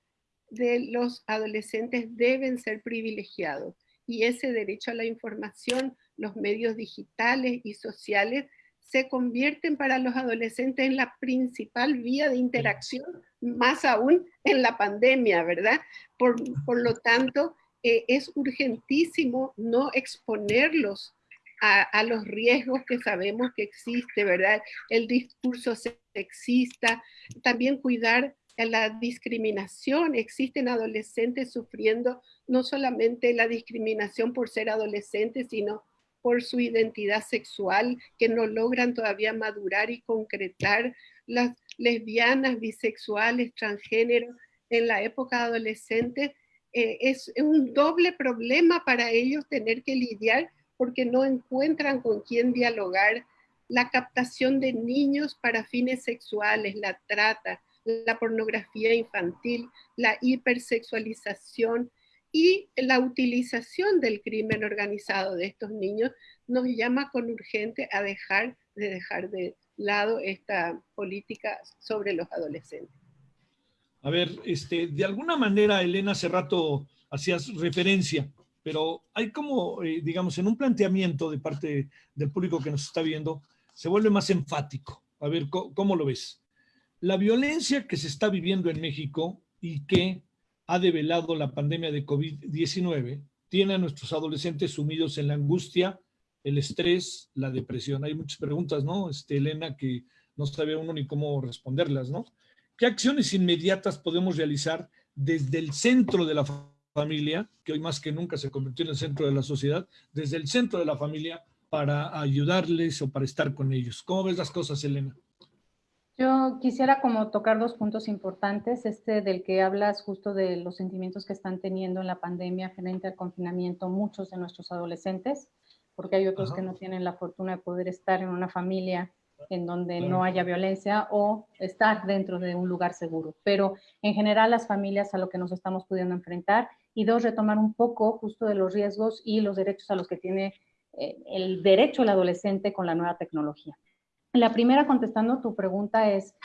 de los adolescentes deben ser privilegiados. Y ese derecho a la información, los medios digitales y sociales se convierten para los adolescentes en la principal vía de interacción, más aún en la pandemia, ¿verdad? Por, lo tanto, eh, es urgentísimo no exponerlos a, los riesgos que sabemos que existe, ¿verdad? El discurso sexista, también cuidar la discriminación. Existen adolescentes sufriendo no solamente la discriminación por ser adolescentes, sino por su identidad sexual, que no logran todavía madurar y concretar las lesbianas, bisexuales, transgénero en la época adolescente, eh, es un doble problema para ellos tener que lidiar porque no encuentran con quién dialogar. La captación de niños para fines sexuales, la trata, la pornografía infantil, la hipersexualización, y la utilización del crimen organizado de estos niños nos llama con urgente a dejar de dejar de lado esta política sobre los adolescentes. A ver, este, de alguna manera, Elena, hace rato hacías referencia, pero hay como, eh, digamos, en un planteamiento de parte del público que nos está viendo, se vuelve más enfático. A ver, cómo lo ves? La violencia que se está viviendo en México y que ha develado la pandemia de COVID-19 tiene a nuestros adolescentes sumidos en la angustia, el estrés, la depresión. Hay muchas preguntas, ¿no, este, Elena, que no sabe uno ni cómo responderlas, ¿no? ¿Qué acciones inmediatas podemos realizar desde el centro de la familia, que hoy más que nunca se convirtió en el centro de la sociedad, desde el centro de la familia para ayudarles o para estar con ellos? ¿Cómo ves las cosas, Elena? Yo quisiera como tocar dos puntos importantes, este del que hablas justo de los sentimientos que están teniendo en la pandemia frente al confinamiento muchos de nuestros adolescentes, porque hay otros que no tienen la fortuna de poder estar en una familia en donde no haya violencia o estar dentro de un lugar seguro. Pero en general las familias a lo que nos estamos pudiendo enfrentar y dos, retomar un poco justo de los riesgos y los derechos a los que tiene eh, el derecho el adolescente con la nueva tecnología. La primera, contestando tu pregunta, es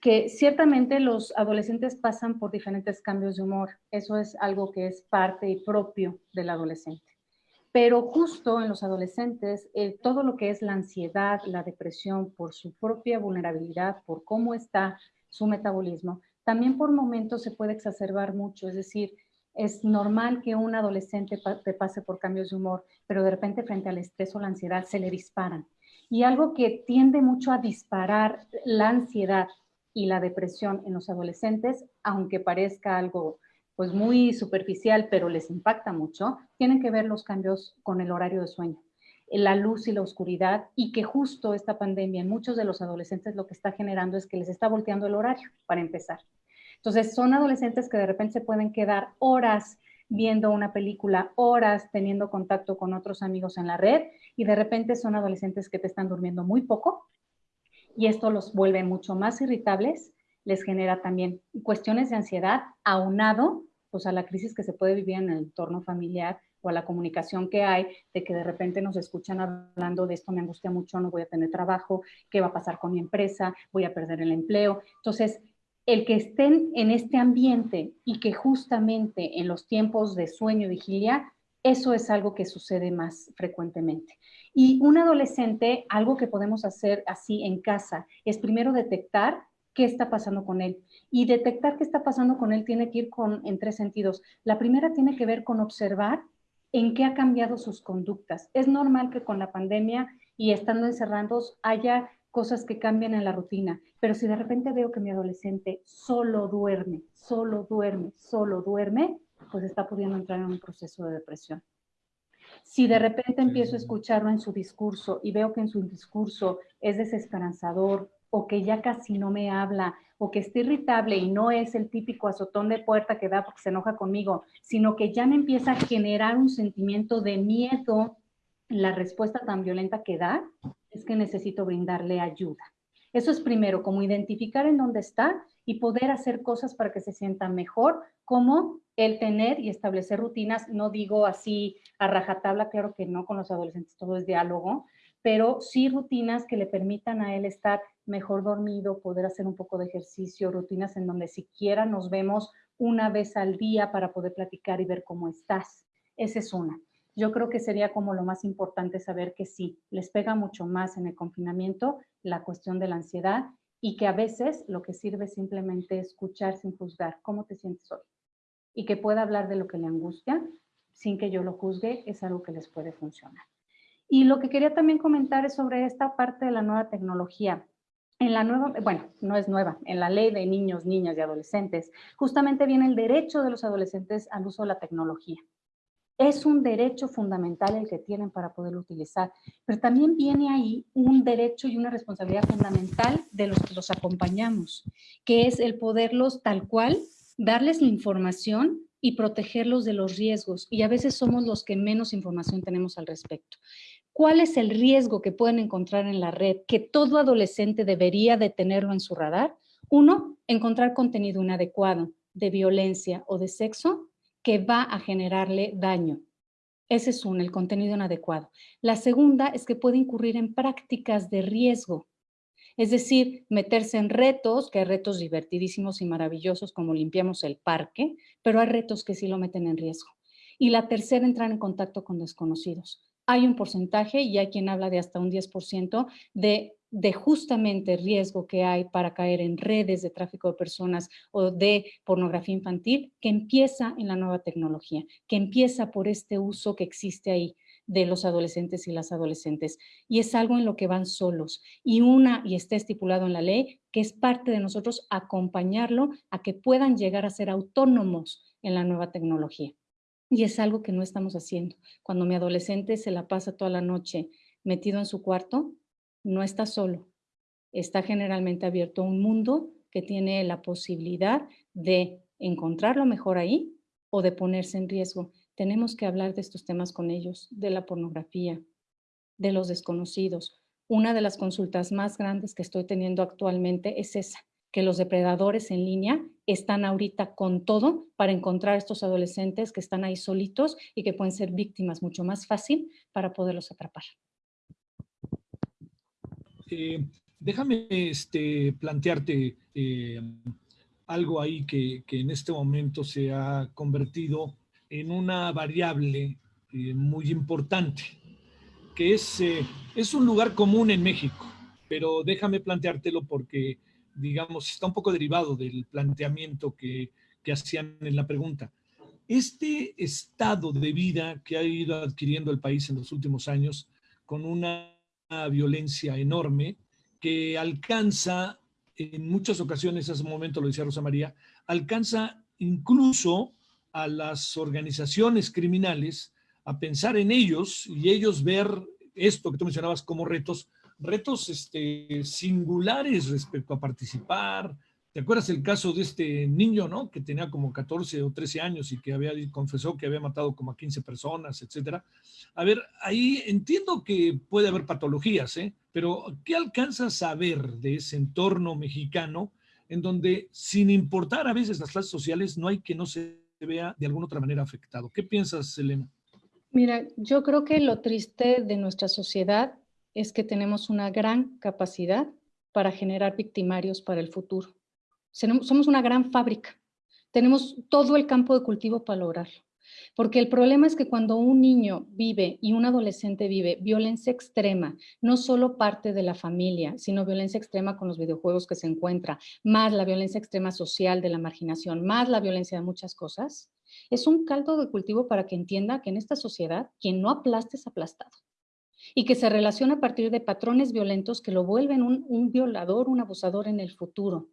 que ciertamente los adolescentes pasan por diferentes cambios de humor. Eso es algo que es parte y propio del adolescente. Pero justo en los adolescentes, todo lo que es la ansiedad, la depresión por su propia vulnerabilidad, por cómo está su metabolismo, también por momentos se puede exacerbar mucho. Es decir, es normal que un adolescente te pase por cambios de humor, pero de repente frente al estrés o la ansiedad se le disparan y algo que tiende mucho a disparar la ansiedad y la depresión en los adolescentes, aunque parezca algo pues muy superficial, pero les impacta mucho, tienen que ver los cambios con el horario de sueño, la luz y la oscuridad, y que justo esta pandemia en muchos de los adolescentes lo que está generando es que les está volteando el horario, para empezar. Entonces, son adolescentes que de repente se pueden quedar horas viendo una película, horas teniendo contacto con otros amigos en la red y de repente son adolescentes que te están durmiendo muy poco y esto los vuelve mucho más irritables, les genera también cuestiones de ansiedad aunado pues a la crisis que se puede vivir en el entorno familiar o a la comunicación que hay, de que de repente nos escuchan hablando de esto me angustia mucho, no voy a tener trabajo, qué va a pasar con mi empresa, voy a perder el empleo. Entonces, el que estén en este ambiente y que justamente en los tiempos de sueño y vigilia, eso es algo que sucede más frecuentemente. Y un adolescente, algo que podemos hacer así en casa, es primero detectar qué está pasando con él. Y detectar qué está pasando con él tiene que ir con, en tres sentidos. La primera tiene que ver con observar en qué ha cambiado sus conductas. Es normal que con la pandemia y estando encerrados haya cosas que cambian en la rutina, pero si de repente veo que mi adolescente solo duerme, solo duerme, solo duerme, pues está pudiendo entrar en un proceso de depresión. Si de repente empiezo a escucharlo en su discurso y veo que en su discurso es desesperanzador o que ya casi no me habla o que está irritable y no es el típico azotón de puerta que da porque se enoja conmigo, sino que ya me empieza a generar un sentimiento de miedo la respuesta tan violenta que da, es que necesito brindarle ayuda. Eso es primero, como identificar en dónde está y poder hacer cosas para que se sienta mejor, como el tener y establecer rutinas, no digo así a rajatabla, claro que no, con los adolescentes todo es diálogo, pero sí rutinas que le permitan a él estar mejor dormido, poder hacer un poco de ejercicio, rutinas en donde siquiera nos vemos una vez al día para poder platicar y ver cómo estás. Esa es una. Yo creo que sería como lo más importante saber que sí, les pega mucho más en el confinamiento la cuestión de la ansiedad y que a veces lo que sirve simplemente escuchar sin juzgar cómo te sientes hoy y que pueda hablar de lo que le angustia sin que yo lo juzgue es algo que les puede funcionar. Y lo que quería también comentar es sobre esta parte de la nueva tecnología. En la nueva, bueno, no es nueva, en la ley de niños, niñas y adolescentes, justamente viene el derecho de los adolescentes al uso de la tecnología. Es un derecho fundamental el que tienen para poderlo utilizar, pero también viene ahí un derecho y una responsabilidad fundamental de los que los acompañamos, que es el poderlos tal cual, darles la información y protegerlos de los riesgos. Y a veces somos los que menos información tenemos al respecto. ¿Cuál es el riesgo que pueden encontrar en la red que todo adolescente debería de tenerlo en su radar? Uno, encontrar contenido inadecuado de violencia o de sexo que va a generarle daño. Ese es uno, el contenido inadecuado. La segunda es que puede incurrir en prácticas de riesgo. Es decir, meterse en retos, que hay retos divertidísimos y maravillosos como limpiamos el parque, pero hay retos que sí lo meten en riesgo. Y la tercera, entrar en contacto con desconocidos hay un porcentaje y hay quien habla de hasta un 10% de, de justamente riesgo que hay para caer en redes de tráfico de personas o de pornografía infantil que empieza en la nueva tecnología, que empieza por este uso que existe ahí de los adolescentes y las adolescentes. Y es algo en lo que van solos. Y una, y está estipulado en la ley, que es parte de nosotros acompañarlo a que puedan llegar a ser autónomos en la nueva tecnología. Y es algo que no estamos haciendo. Cuando mi adolescente se la pasa toda la noche metido en su cuarto, no está solo. Está generalmente abierto a un mundo que tiene la posibilidad de encontrarlo mejor ahí o de ponerse en riesgo. Tenemos que hablar de estos temas con ellos, de la pornografía, de los desconocidos. Una de las consultas más grandes que estoy teniendo actualmente es esa, que los depredadores en línea están ahorita con todo para encontrar a estos adolescentes que están ahí solitos y que pueden ser víctimas mucho más fácil para poderlos atrapar. Eh, déjame este, plantearte eh, algo ahí que, en este momento se ha convertido en una variable eh, muy importante, que es, es un lugar común en México, pero déjame planteártelo porque digamos, está un poco derivado del planteamiento que, que hacían en la pregunta. Este estado de vida que ha ido adquiriendo el país en los últimos años, con una violencia enorme, que alcanza, en muchas ocasiones, hace un momento lo decía Rosa María, alcanza incluso a las organizaciones criminales a pensar en ellos y ellos ver esto que tú mencionabas como retos retos este, singulares respecto a participar. ¿Te acuerdas el caso de este niño, no? Que tenía como 14 o 13 años y que había confesó que había matado como a 15 personas, etcétera. A ver, ahí entiendo que puede haber patologías, ¿eh? Pero ¿qué alcanzas a ver de ese entorno mexicano en donde, sin importar a veces las clases sociales, no hay que no se vea de alguna otra manera afectado? ¿Qué piensas, Elena? Mira, yo creo que lo triste de nuestra sociedad es que tenemos una gran capacidad para generar victimarios para el futuro. Somos una gran fábrica. Tenemos todo el campo de cultivo para lograrlo. Porque el problema es que cuando un niño vive y un adolescente vive violencia extrema, no solo parte de la familia, sino violencia extrema con los videojuegos que se encuentra, más la violencia extrema social de la marginación, más la violencia de muchas cosas, es un caldo de cultivo para que entienda que en esta sociedad quien no aplasta es aplastado y que se relaciona a partir de patrones violentos que lo vuelven un, un violador, un abusador en el futuro.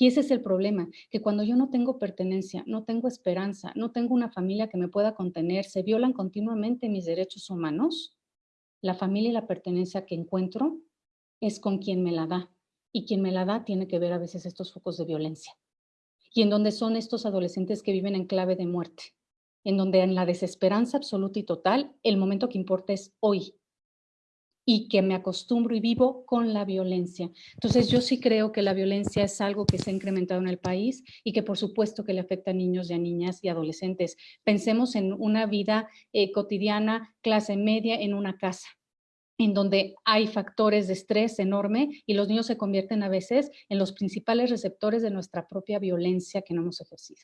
Y ese es el problema, que cuando yo no tengo pertenencia, no tengo esperanza, no tengo una familia que me pueda contener, se violan continuamente mis derechos humanos, la familia y la pertenencia que encuentro es con quien me la da. Y quien me la da tiene que ver a veces estos focos de violencia. Y en donde son estos adolescentes que viven en clave de muerte, en donde en la desesperanza absoluta y total, el momento que importa es hoy, y que me acostumbro y vivo con la violencia. Entonces yo sí creo que la violencia es algo que se ha incrementado en el país y que por supuesto que le afecta a niños y a niñas y adolescentes. Pensemos en una vida eh, cotidiana, clase media, en una casa en donde hay factores de estrés enorme y los niños se convierten a veces en los principales receptores de nuestra propia violencia que no hemos ejercido.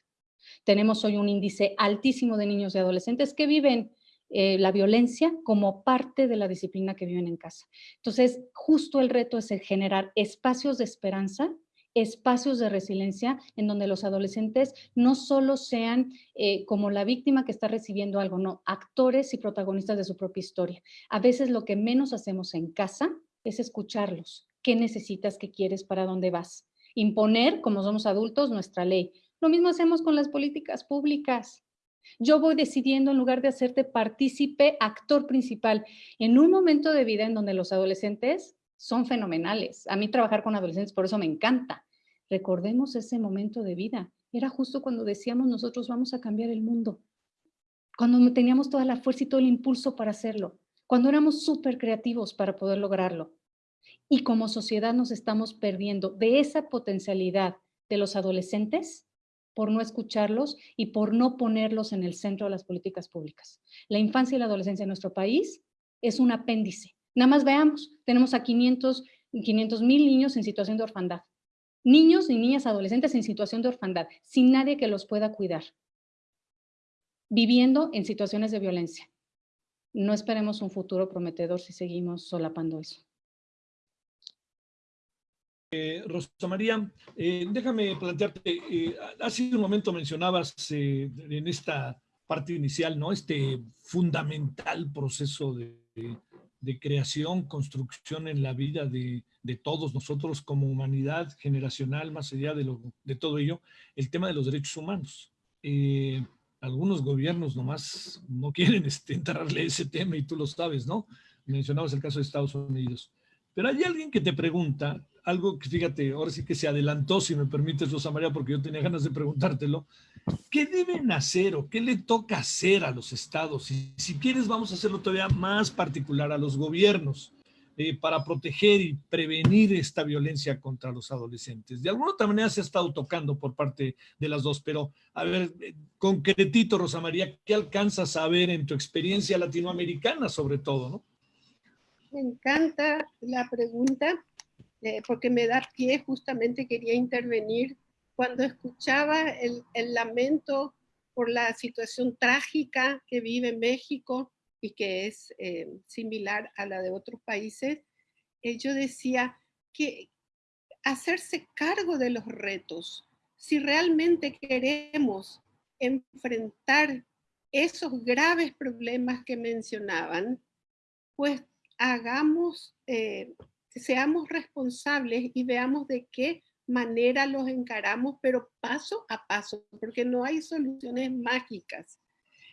Tenemos hoy un índice altísimo de niños y adolescentes que viven eh, la violencia como parte de la disciplina que viven en casa. Entonces, justo el reto es generar espacios de esperanza, espacios de resiliencia en donde los adolescentes no solo sean eh, como la víctima que está recibiendo algo, no, actores y protagonistas de su propia historia. A veces lo que menos hacemos en casa es escucharlos. ¿Qué necesitas? ¿Qué quieres? ¿Para dónde vas? Imponer, como somos adultos, nuestra ley. Lo mismo hacemos con las políticas públicas. Yo voy decidiendo en lugar de hacerte partícipe, actor principal, en un momento de vida en donde los adolescentes son fenomenales. A mí trabajar con adolescentes por eso me encanta. Recordemos ese momento de vida. Era justo cuando decíamos nosotros vamos a cambiar el mundo. Cuando teníamos toda la fuerza y todo el impulso para hacerlo. Cuando éramos súper creativos para poder lograrlo. Y como sociedad nos estamos perdiendo de esa potencialidad de los adolescentes por no escucharlos y por no ponerlos en el centro de las políticas públicas. La infancia y la adolescencia en nuestro país es un apéndice. Nada más veamos, tenemos a 500 mil niños en situación de orfandad. Niños y niñas adolescentes en situación de orfandad, sin nadie que los pueda cuidar. Viviendo en situaciones de violencia. No esperemos un futuro prometedor si seguimos solapando eso. Eh, Rosa María, eh, déjame plantearte, eh, hace un momento mencionabas eh, en esta parte inicial, ¿no? Este fundamental proceso de, creación, construcción en la vida de, todos nosotros como humanidad generacional, más allá de, de todo ello, el tema de los derechos humanos. algunos gobiernos nomás no quieren este, ese tema y tú lo sabes, ¿no? Mencionabas el caso de Estados Unidos. Pero hay alguien que te pregunta, algo que fíjate, ahora sí que se adelantó, si me permites, Rosa María, porque yo tenía ganas de preguntártelo. ¿Qué deben hacer o qué le toca hacer a los estados? Y si quieres, vamos a hacerlo todavía más particular a los gobiernos eh, para proteger y prevenir esta violencia contra los adolescentes. De alguna otra manera se ha estado tocando por parte de las dos, pero a ver, eh, concretito, Rosa María, ¿qué alcanzas a ver en tu experiencia latinoamericana sobre todo, no? Me encanta la pregunta eh, porque me da pie, justamente quería intervenir cuando escuchaba el, lamento por la situación trágica que vive México y que es eh, similar a la de otros países, eh, yo decía que hacerse cargo de los retos, si realmente queremos enfrentar esos graves problemas que mencionaban, pues hagamos seamos responsables y veamos de qué manera los encaramos, pero paso a paso, porque no hay soluciones mágicas.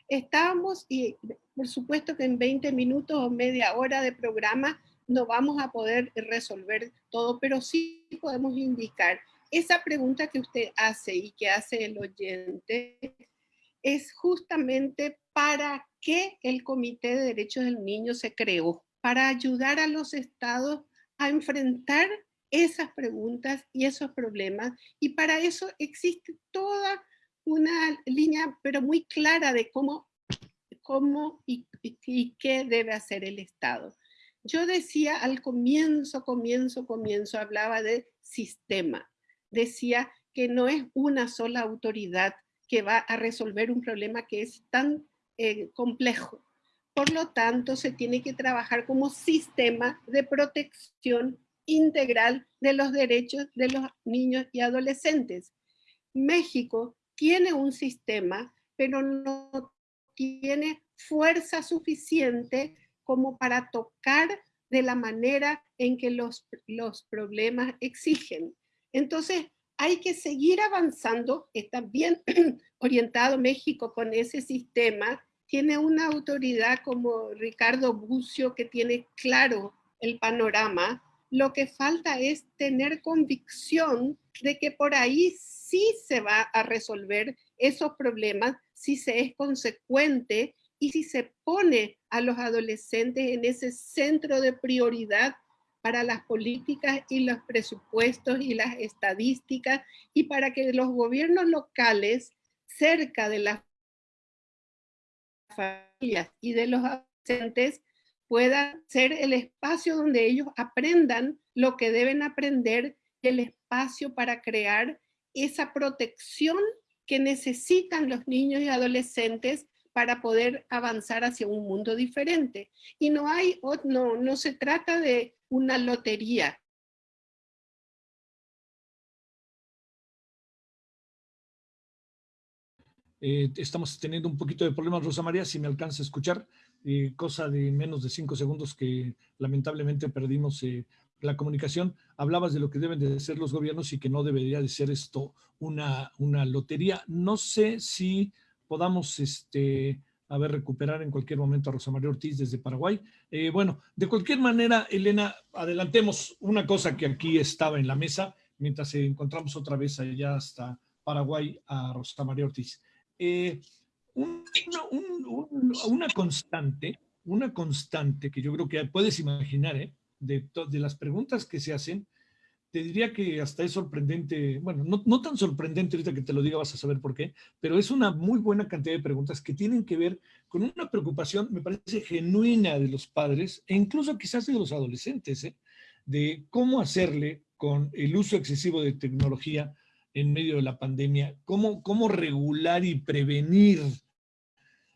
Estábamos, y por supuesto que en 20 minutos o media hora de programa no vamos a poder resolver todo, pero sí podemos indicar. Esa pregunta que usted hace y que hace el oyente es justamente para qué el Comité de Derechos del Niño se creó, para ayudar a los estados a enfrentar esas preguntas y esos problemas. Y para eso existe toda una línea, pero muy clara de cómo, cómo y qué debe hacer el Estado. Yo decía al comienzo, comienzo, comienzo, hablaba de sistema. Decía que no es una sola autoridad que va a resolver un problema que es tan eh, complejo. Por lo tanto, se tiene que trabajar como sistema de protección integral de los derechos de los niños y adolescentes. México tiene un sistema, pero no tiene fuerza suficiente como para tocar de la manera en que los, los problemas exigen. Entonces, hay que seguir avanzando, está bien orientado México con ese sistema, tiene una autoridad como Ricardo Bucio que tiene claro el panorama, lo que falta es tener convicción de que por ahí sí se va a resolver esos problemas si se es consecuente y si se pone a los adolescentes en ese centro de prioridad para las políticas y los presupuestos y las estadísticas y para que los gobiernos locales cerca de las familias y de los adolescentes puedan ser el espacio donde ellos aprendan lo que deben aprender, el espacio para crear esa protección que necesitan los niños y adolescentes para poder avanzar hacia un mundo diferente. Y no hay, no, no se trata de una lotería. Eh, estamos teniendo un poquito de problemas, Rosa María, si me alcanza a escuchar, eh, cosa de menos de cinco segundos que lamentablemente perdimos eh, la comunicación. Hablabas de lo que deben de ser los gobiernos y que no debería de ser esto una, una lotería. No sé si podamos este, a recuperar en cualquier momento a Rosa María Ortiz desde Paraguay. bueno, de cualquier manera, Elena, adelantemos una cosa que aquí estaba en la mesa mientras encontramos otra vez allá hasta Paraguay a Rosa María Ortiz. Eh, una, constante, una constante que yo creo que puedes imaginar, ¿eh? de, de, las preguntas que se hacen, te diría que hasta es sorprendente, bueno, no, no, tan sorprendente ahorita que te lo diga, vas a saber por qué, pero es una muy buena cantidad de preguntas que tienen que ver con una preocupación, me parece, genuina de los padres e incluso quizás de los adolescentes, ¿eh? de cómo hacerle con el uso excesivo de tecnología en medio de la pandemia, cómo, cómo regular y prevenir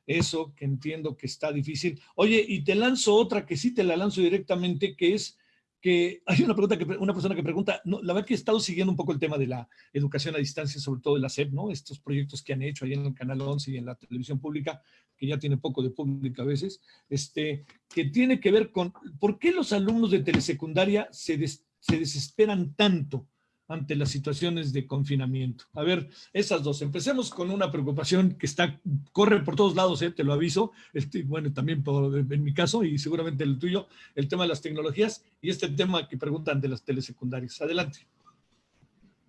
eso que entiendo que está difícil. Oye, y te lanzo otra que sí te la lanzo directamente, que es que hay una pregunta que una persona que pregunta, no, la verdad que he estado siguiendo un poco el tema de la educación a distancia, sobre todo de la SEP, ¿no? Estos proyectos que han hecho ahí en el Canal 11 y en la televisión pública, que ya tiene poco de pública a veces, este, que tiene que ver con por qué los alumnos de telesecundaria se, se desesperan tanto ante las situaciones de confinamiento. A ver, esas dos. Empecemos con una preocupación que está, corre por todos lados, eh, te lo aviso, este, bueno, también por, en mi caso y seguramente el tuyo, el tema de las tecnologías y este tema que preguntan de las telesecundarias. Adelante.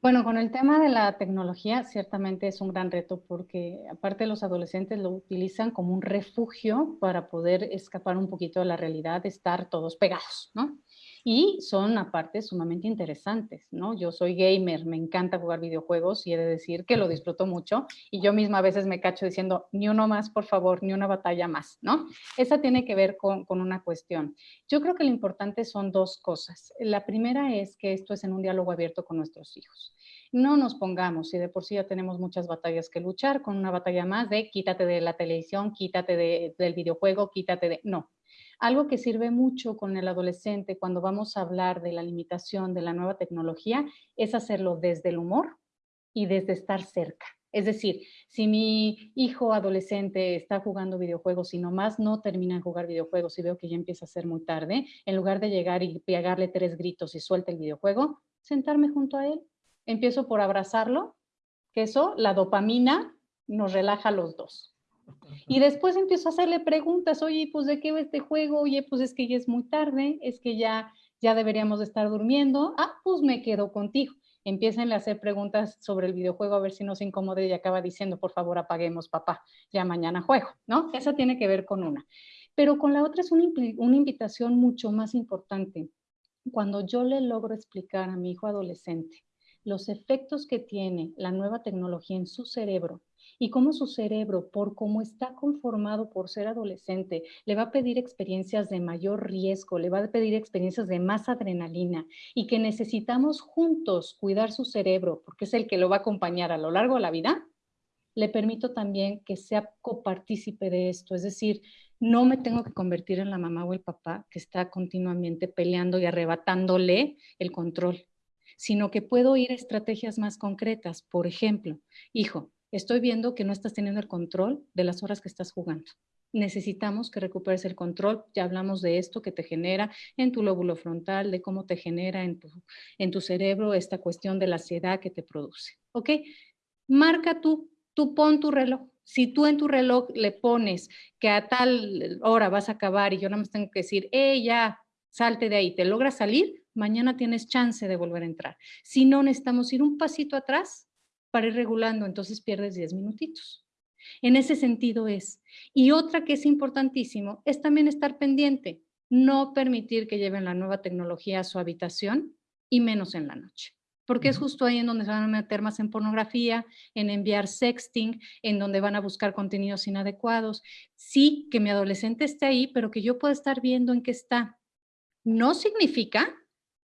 Bueno, con el tema de la tecnología, ciertamente es un gran reto porque aparte los adolescentes lo utilizan como un refugio para poder escapar un poquito de la realidad de estar todos pegados, ¿no? Y son aparte sumamente interesantes, ¿no? Yo soy gamer, me encanta jugar videojuegos y he de decir que lo disfruto mucho y yo misma a veces me cacho diciendo, ni uno más, por favor, ni una batalla más, ¿no? Esa tiene que ver con, con una cuestión. Yo creo que lo importante son dos cosas. La primera es que esto es en un diálogo abierto con nuestros hijos. No nos pongamos, si de por sí ya tenemos muchas batallas que luchar, con una batalla más de quítate de la televisión, quítate de, del videojuego, quítate de... No, algo que sirve mucho con el adolescente cuando vamos a hablar de la limitación de la nueva tecnología es hacerlo desde el humor y desde estar cerca. Es decir, si mi hijo adolescente está jugando videojuegos y nomás no termina de jugar videojuegos y veo que ya empieza a ser muy tarde, en lugar de llegar y pegarle tres gritos y suelta el videojuego, sentarme junto a él. Empiezo por abrazarlo, que eso, la dopamina, nos relaja los dos. Y después empiezo a hacerle preguntas, oye, pues de qué va este juego, oye, pues es que ya es muy tarde, es que ya, ya deberíamos de estar durmiendo, ah, pues me quedo contigo. Empiecen a hacer preguntas sobre el videojuego a ver si no se incomode y acaba diciendo, por favor, apaguemos, papá, ya mañana juego, ¿no? Esa tiene que ver con una. Pero con la otra es una, una invitación mucho más importante. Cuando yo le logro explicar a mi hijo adolescente los efectos que tiene la nueva tecnología en su cerebro y cómo su cerebro, por cómo está conformado por ser adolescente, le va a pedir experiencias de mayor riesgo, le va a pedir experiencias de más adrenalina y que necesitamos juntos cuidar su cerebro porque es el que lo va a acompañar a lo largo de la vida, le permito también que sea copartícipe de esto, es decir, no me tengo que convertir en la mamá o el papá que está continuamente peleando y arrebatándole el control, sino que puedo ir a estrategias más concretas. Por ejemplo, hijo, estoy viendo que no estás teniendo el control de las horas que estás jugando. Necesitamos que recuperes el control. Ya hablamos de esto que te genera en tu lóbulo frontal, de cómo te genera en tu, en tu cerebro esta cuestión de la ansiedad que te produce. ¿Ok? Marca tú, tú pon tu reloj. Si tú en tu reloj le pones que a tal hora vas a acabar y yo nada más tengo que decir, eh, ya, salte de ahí, te logras salir, mañana tienes chance de volver a entrar. Si no, necesitamos ir un pasito atrás para ir regulando, entonces pierdes 10 minutitos. En ese sentido es. Y otra que es importantísimo es también estar pendiente, no permitir que lleven la nueva tecnología a su habitación y menos en la noche. Porque es justo ahí en donde se van a meter más en pornografía, en enviar sexting, en donde van a buscar contenidos inadecuados. Sí, que mi adolescente esté ahí, pero que yo pueda estar viendo en qué está. No significa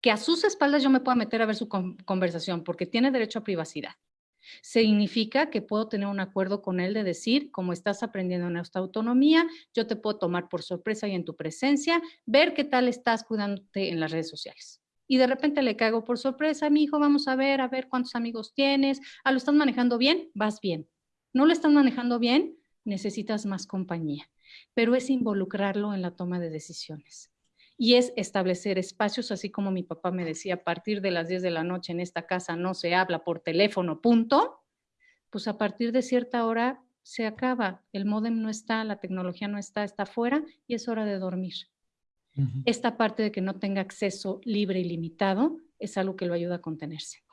que a sus espaldas yo me pueda meter a ver su conversación, porque tiene derecho a privacidad. Significa que puedo tener un acuerdo con él de decir, como estás aprendiendo en esta autonomía, yo te puedo tomar por sorpresa y en tu presencia, ver qué tal estás cuidándote en las redes sociales. Y de repente le caigo por sorpresa, mi hijo, vamos a ver, a ver cuántos amigos tienes. Ah, ¿lo estás manejando bien? Vas bien. ¿No lo estás manejando bien? Necesitas más compañía. Pero es involucrarlo en la toma de decisiones y es establecer espacios, así como mi papá me decía, a partir de las 10 de la noche en esta casa no se habla por teléfono, punto, pues a partir de cierta hora se acaba, el modem no está, la tecnología no está, está fuera y es hora de dormir. Esta parte de que no tenga acceso libre y limitado es algo que lo ayuda a contenerse.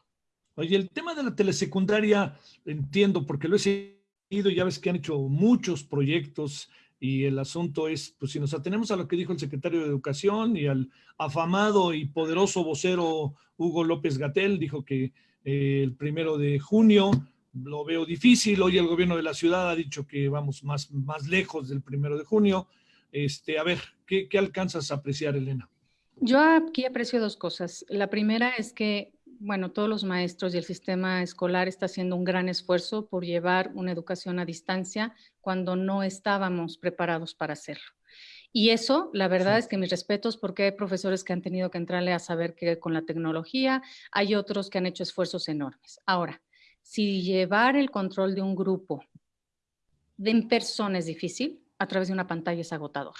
Oye, el tema de la telesecundaria, entiendo, porque lo he seguido, ya ves que han hecho muchos proyectos y el asunto es, pues si nos atenemos a lo que dijo el secretario de Educación y al afamado y poderoso vocero Hugo López Gatel, dijo que eh, el primero de junio lo veo difícil, hoy el gobierno de la ciudad ha dicho que vamos más, más lejos del primero de junio. Este, a ver, ¿qué, ¿qué alcanzas a apreciar, Elena? Yo aquí aprecio dos cosas. La primera es que bueno, todos los maestros y el sistema escolar está haciendo un gran esfuerzo por llevar una educación a distancia cuando no estábamos preparados para hacerlo. Y eso, la verdad es que mis respetos porque hay profesores que han tenido que entrarle a saber que con la tecnología hay otros que han hecho esfuerzos enormes. Ahora, si llevar el control de un grupo de en persona es difícil, a través de una pantalla es agotador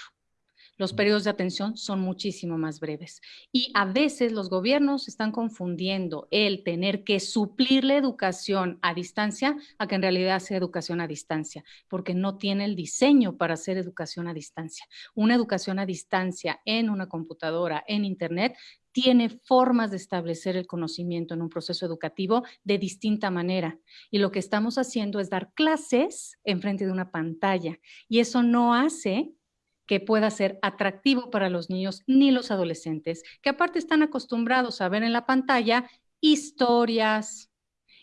los periodos de atención son muchísimo más breves. Y a veces los gobiernos están confundiendo el tener que suplir la educación a distancia a que en realidad sea educación a distancia, porque no tiene el diseño para hacer educación a distancia. Una educación a distancia en una computadora, en Internet, tiene formas de establecer el conocimiento en un proceso educativo de distinta manera. Y lo que estamos haciendo es dar clases en frente de una pantalla. Y eso no hace que pueda ser atractivo para los niños ni los adolescentes, que aparte están acostumbrados a ver en la pantalla historias,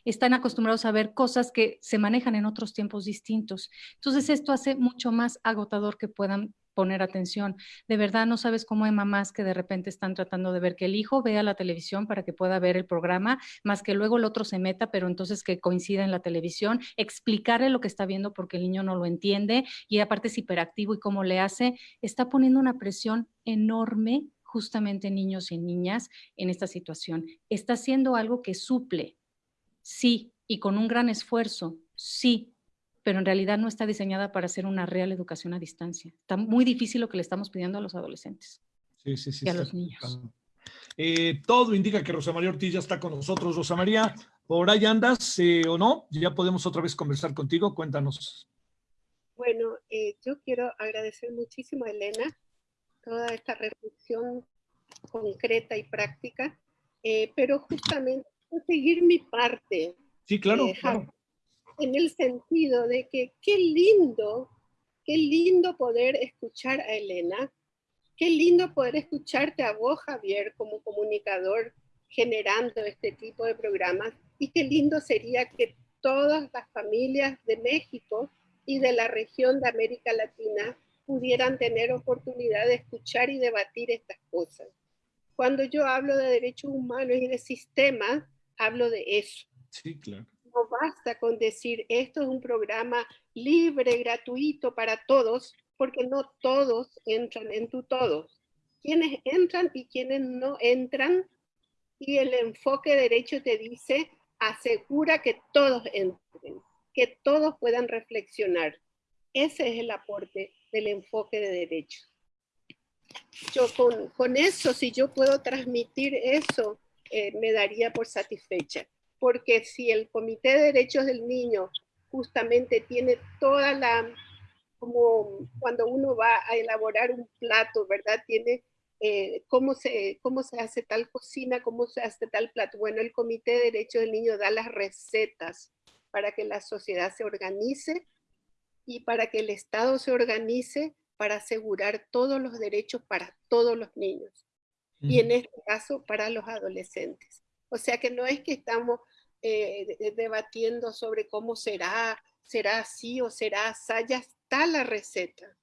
están acostumbrados a ver cosas que se manejan en otros tiempos distintos. Entonces esto hace mucho más agotador que puedan poner atención. De verdad no sabes cómo hay mamás que de repente están tratando de ver que el hijo vea la televisión para que pueda ver el programa, más que luego el otro se meta, pero entonces que coincida en la televisión, explicarle lo que está viendo porque el niño no lo entiende y aparte es hiperactivo y cómo le hace, está poniendo una presión enorme justamente en niños y niñas en esta situación. Está haciendo algo que suple, sí, y con un gran esfuerzo, sí, pero en realidad no está diseñada para hacer una real educación a distancia. Está muy difícil lo que le estamos pidiendo a los adolescentes sí, sí, sí, y a los niños. Eh, todo indica que Rosa María Ortiz ya está con nosotros. Rosa María, ¿por ahí andas eh, o no? Ya podemos otra vez conversar contigo. Cuéntanos. Bueno, eh, yo quiero agradecer muchísimo a Elena toda esta reflexión concreta y práctica, pero justamente seguir mi parte. Sí, claro, claro en el sentido de que qué lindo, qué lindo poder escuchar a Elena, qué lindo poder escucharte a vos, Javier, como comunicador generando este tipo de programas y qué lindo sería que todas las familias de México y de la región de América Latina pudieran tener oportunidad de escuchar y debatir estas cosas. Cuando yo hablo de derechos humanos y de sistemas, hablo de eso. Sí, claro. Basta con decir esto es un programa libre, gratuito para todos, porque no todos entran en tu todos. Quienes entran y quienes no entran, y el enfoque derecho te dice, asegura que todos entren, que todos puedan reflexionar. Ese es el aporte del enfoque de derecho. Yo con, con eso, si yo puedo transmitir eso, eh, me daría por satisfecha. Porque si el Comité de Derechos del Niño justamente tiene toda la, como cuando uno va a elaborar un plato, ¿verdad? Tiene eh, cómo, se, cómo se hace tal cocina, cómo se hace tal plato. Bueno, el Comité de Derechos del Niño da las recetas para que la sociedad se organice y para que el Estado se organice para asegurar todos los derechos para todos los niños. Y en este caso, para los adolescentes. O sea que no es que estamos eh, debatiendo sobre cómo será, será así o será así, ya está la receta.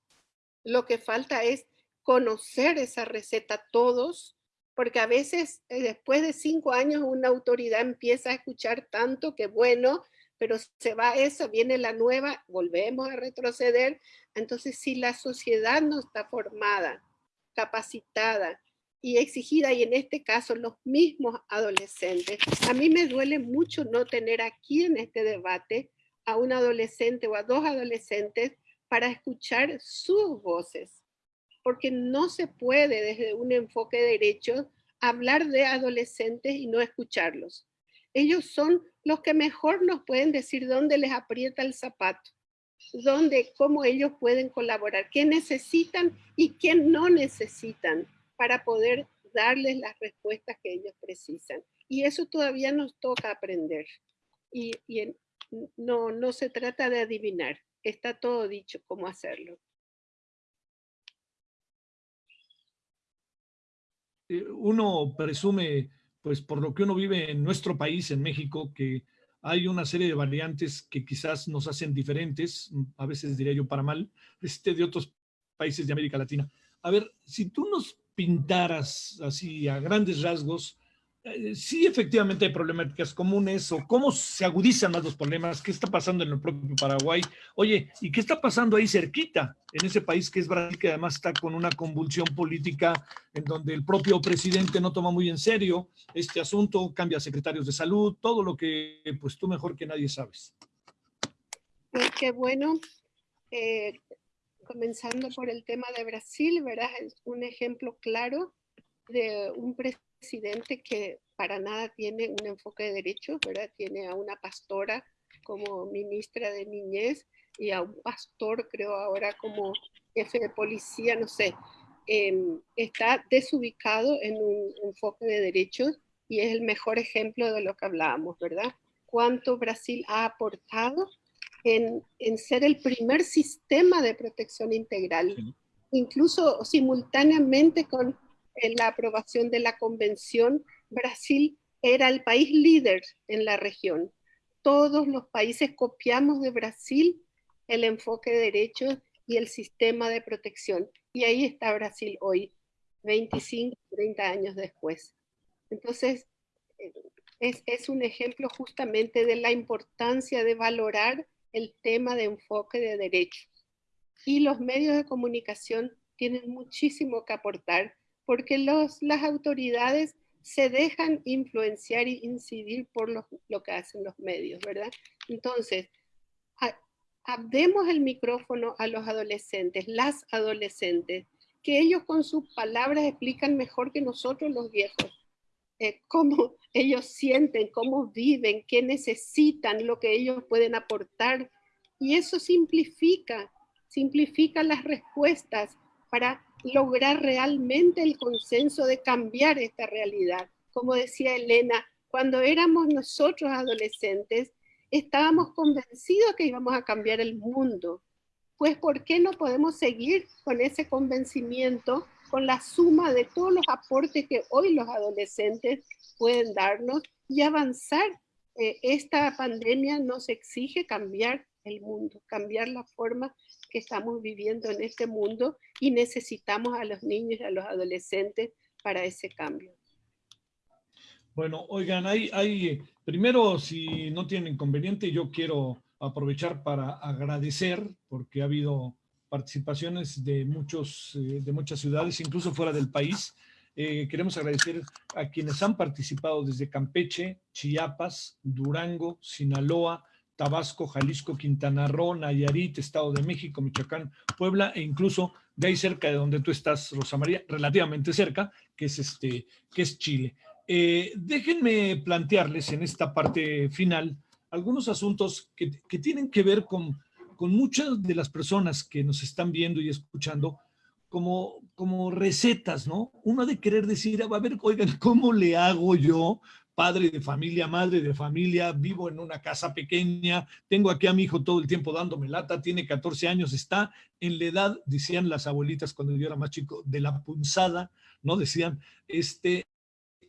Lo que falta es conocer esa receta todos, porque a veces eh, después de cinco años una autoridad empieza a escuchar tanto que bueno, pero se va eso, viene la nueva, volvemos a retroceder. Entonces, si la sociedad no está formada, capacitada y exigida, y en este caso los mismos adolescentes, a mí me duele mucho no tener aquí en este debate a un adolescente o a dos adolescentes para escuchar sus voces porque no se puede desde un enfoque de derechos hablar de adolescentes y no escucharlos. Ellos son los que mejor nos pueden decir dónde les aprieta el zapato, dónde, cómo ellos pueden colaborar, qué necesitan y qué no necesitan para poder darles las respuestas que ellos precisan. Y eso todavía nos toca aprender. Y, no, no se trata de adivinar, está todo dicho cómo hacerlo. Eh, uno presume, pues por lo que uno vive en nuestro país, en México, que hay una serie de variantes que quizás nos hacen diferentes, a veces diría yo para mal, este, de otros países de América Latina. A ver, si tú nos pintaras así a grandes rasgos eh, sí efectivamente hay problemáticas comunes o cómo se agudizan más los problemas, qué está pasando en el propio Paraguay. Oye, ¿y qué está pasando ahí cerquita, en ese país que es Brasil, que además está con una convulsión política en donde el propio presidente no toma muy en serio este asunto, cambia secretarios de salud, todo lo que pues tú mejor que nadie sabes. Pues qué bueno. Eh, comenzando por el tema de Brasil, ¿verdad? Es un ejemplo claro de un presidente que para nada tiene un enfoque de derechos, ¿verdad? Tiene a una pastora como ministra de niñez y a un pastor, creo ahora, como jefe de policía, no sé. Em, está desubicado en un enfoque de derechos y es el mejor ejemplo de lo que hablábamos, ¿verdad? Cuánto Brasil ha aportado en, en ser el primer sistema de protección integral, incluso simultáneamente con en la aprobación de la convención, Brasil era el país líder en la región. Todos los países copiamos de Brasil el enfoque de derechos y el sistema de protección. Y ahí está Brasil hoy, 25, 30 años después. Entonces, es, es, un ejemplo justamente de la importancia de valorar el tema de enfoque de derechos. Y los medios de comunicación tienen muchísimo que aportar porque los, las autoridades se dejan influenciar e incidir por lo que hacen los medios, ¿verdad? Entonces, demos el micrófono a los adolescentes, las adolescentes, que ellos con sus palabras explican mejor que nosotros los viejos, eh, cómo ellos sienten, cómo viven, qué necesitan, lo que ellos pueden aportar. Y eso simplifica, simplifica las respuestas para lograr realmente el consenso de cambiar esta realidad. Como decía Elena, cuando éramos nosotros adolescentes, estábamos convencidos que íbamos a cambiar el mundo. Pues, ¿por qué no podemos seguir con ese convencimiento con la suma de todos los aportes que hoy los adolescentes pueden darnos y avanzar. Eh, esta pandemia nos exige cambiar el mundo, cambiar la forma que estamos viviendo en este mundo y necesitamos a los niños y a los adolescentes para ese cambio. Bueno, oigan, hay, hay, primero, si no tienen inconveniente, yo quiero aprovechar para agradecer, porque ha habido participaciones de, muchos, eh, de muchas ciudades, incluso fuera del país. Eh, queremos agradecer a quienes han participado desde Campeche, Chiapas, Durango, Sinaloa, Tabasco, Jalisco, Quintana Roo, Nayarit, Estado de México, Michoacán, Puebla e incluso de ahí cerca de donde tú estás, Rosa María, relativamente cerca, que es, este, que es Chile. Eh, déjenme plantearles en esta parte final algunos asuntos que, que tienen que ver con, con, muchas de las personas que nos están viendo y escuchando como, como recetas, ¿no? Uno de querer decir, a ver, oigan, ¿cómo le hago yo padre de familia, madre de familia, vivo en una casa pequeña, tengo aquí a mi hijo todo el tiempo dándome lata, tiene 14 años, está en la edad, decían las abuelitas cuando yo era más chico, de la punzada, ¿no? Decían, este,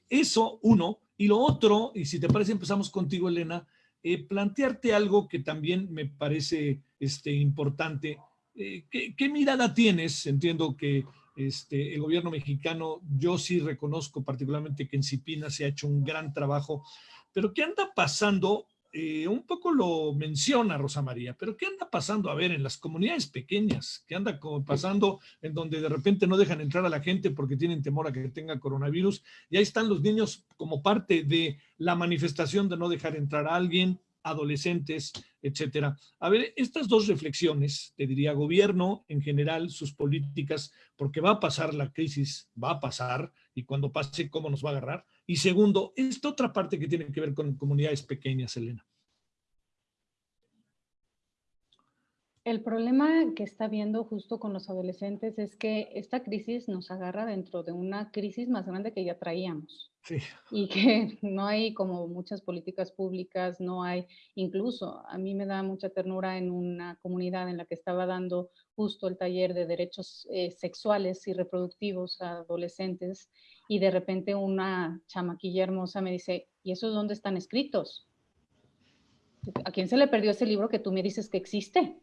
eso, uno, y lo otro, y si te parece empezamos contigo, Elena, eh, plantearte algo que también me parece este, importante. Eh, ¿qué, mirada tienes? Entiendo que este, el gobierno mexicano, yo sí reconozco particularmente que en Cipina se ha hecho un gran trabajo, pero ¿qué anda pasando? Eh, un poco lo menciona Rosa María, pero ¿qué anda pasando? A ver, en las comunidades pequeñas, ¿qué anda pasando en donde de repente no dejan entrar a la gente porque tienen temor a que tenga coronavirus? Y ahí están los niños como parte de la manifestación de no dejar entrar a alguien, adolescentes, etcétera. A ver, estas dos reflexiones, te diría gobierno en general, sus políticas, porque va a pasar la crisis, va a pasar, y cuando pase, ¿cómo nos va a agarrar? Y segundo, esta otra parte que tiene que ver con comunidades pequeñas, Elena. El problema que está viendo justo con los adolescentes es que esta crisis nos agarra dentro de una crisis más grande que ya traíamos. Sí. Y que no hay como muchas políticas públicas, no hay, incluso a mí me da mucha ternura en una comunidad en la que estaba dando justo el taller de derechos eh, sexuales y reproductivos a adolescentes y de repente una chamaquilla hermosa me dice, ¿y esos dónde están escritos? ¿A quién se le perdió ese libro que tú me dices que existe?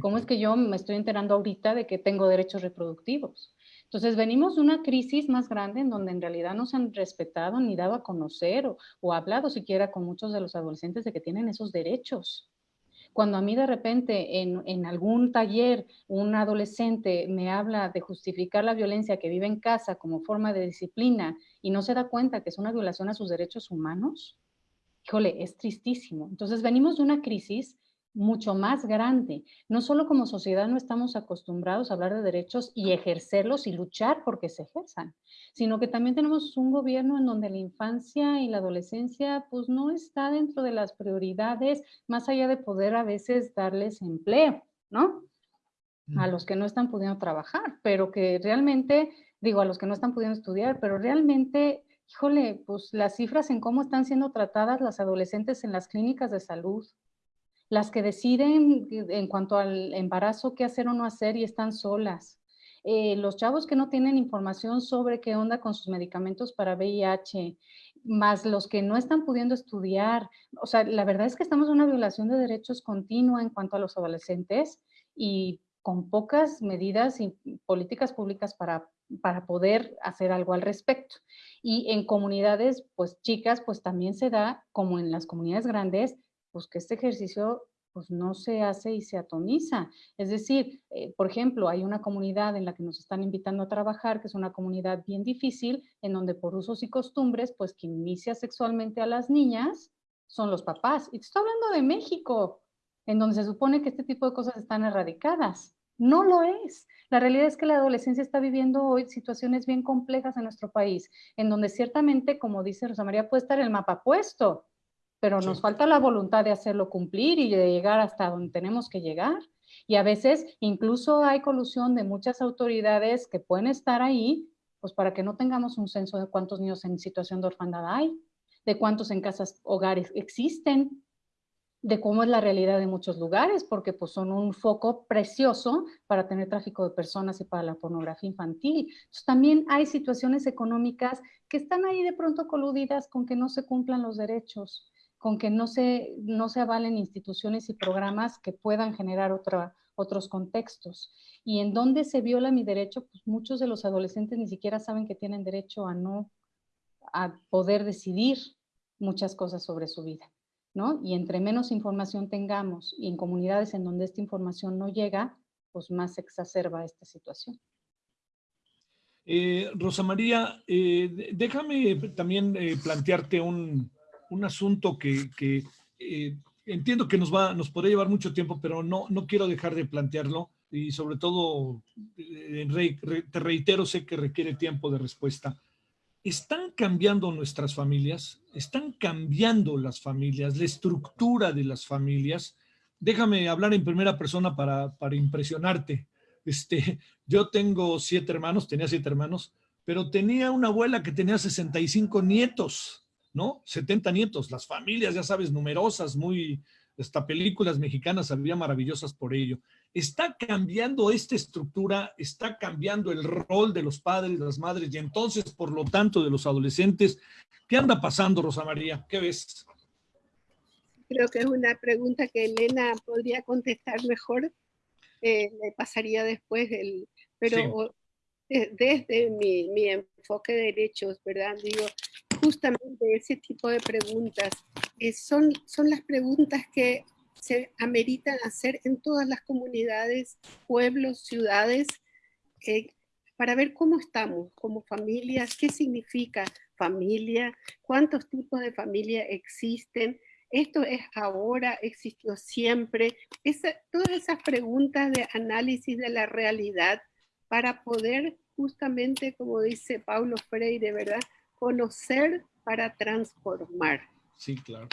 ¿Cómo es que yo me estoy enterando ahorita de que tengo derechos reproductivos? Entonces venimos de una crisis más grande en donde en realidad no se han respetado ni dado a conocer o, o hablado siquiera con muchos de los adolescentes de que tienen esos derechos. Cuando a mí de repente en, en, algún taller un adolescente me habla de justificar la violencia que vive en casa como forma de disciplina y no se da cuenta que es una violación a sus derechos humanos, híjole, es tristísimo. Entonces venimos de una crisis mucho más grande. No solo como sociedad no estamos acostumbrados a hablar de derechos y ejercerlos y luchar porque se ejerzan, sino que también tenemos un gobierno en donde la infancia y la adolescencia pues no está dentro de las prioridades, más allá de poder a veces darles empleo, ¿no? A los que no están pudiendo trabajar, pero que realmente, digo, a los que no están pudiendo estudiar, pero realmente híjole, pues las cifras en cómo están siendo tratadas las adolescentes en las clínicas de salud, las que deciden en cuanto al embarazo qué hacer o no hacer y están solas. Eh, los chavos que no tienen información sobre qué onda con sus medicamentos para VIH, más los que no están pudiendo estudiar. O sea, la verdad es que estamos en una violación de derechos continua en cuanto a los adolescentes y con pocas medidas y políticas públicas para, para poder hacer algo al respecto. Y en comunidades, pues chicas, pues también se da, como en las comunidades grandes, pues que este ejercicio pues no se hace y se atomiza. Es decir, eh, por ejemplo, hay una comunidad en la que nos están invitando a trabajar, que es una comunidad bien difícil, en donde por usos y costumbres, pues quien inicia sexualmente a las niñas son los papás. Y estoy hablando de México, en donde se supone que este tipo de cosas están erradicadas. No lo es. La realidad es que la adolescencia está viviendo hoy situaciones bien complejas en nuestro país, en donde ciertamente, como dice Rosa María, puede estar el mapa puesto, pero nos falta la voluntad de hacerlo cumplir y de llegar hasta donde tenemos que llegar. Y a veces incluso hay colusión de muchas autoridades que pueden estar ahí, pues para que no tengamos un censo de cuántos niños en situación de orfandad hay, de cuántos en casas hogares existen. de cómo es la realidad de muchos lugares, porque pues son un foco precioso para tener tráfico de personas y para la pornografía infantil. Entonces, también hay situaciones económicas que están ahí de pronto coludidas con que no se cumplan los derechos, con que no se, no se avalen instituciones y programas que puedan generar otra, otros contextos. Y en donde se viola mi derecho, pues muchos de los adolescentes ni siquiera saben que tienen derecho a no, a poder decidir muchas cosas sobre su vida. ¿no? Y entre menos información tengamos y en comunidades en donde esta información no llega, pues más se exacerba esta situación. Eh, Rosa María, eh, déjame también eh, plantearte un, asunto que, entiendo que nos, va, nos podría llevar mucho tiempo, pero no, no quiero dejar de plantearlo y sobre todo, te reitero, sé que requiere tiempo de respuesta. ¿Están cambiando nuestras familias? ¿Están cambiando las familias, la estructura de las familias? Déjame hablar en primera persona para, para impresionarte. Este, yo tengo siete hermanos, tenía siete hermanos, pero tenía una abuela que tenía 65 nietos, ¿no? 70 nietos. Las familias, ya sabes, numerosas, muy, hasta películas mexicanas había maravillosas por ello. Está cambiando esta estructura, está cambiando el rol de los padres, las madres y entonces, por lo tanto, de los adolescentes. ¿Qué anda pasando, Rosa María? ¿Qué ves? Creo que es una pregunta que Elena podría contestar mejor. Eh, le pasaría después, el, pero desde mi, mi enfoque de derechos, ¿verdad? Digo, justamente ese tipo de preguntas eh, son, son las preguntas que se ameritan hacer en todas las comunidades, pueblos, ciudades, eh, para ver cómo estamos como familias, qué significa familia, cuántos tipos de familia existen, esto es ahora, existió siempre, todas esas preguntas de análisis de la realidad para poder justamente, como dice Paulo Freire, ¿verdad? Conocer para transformar. Sí, claro.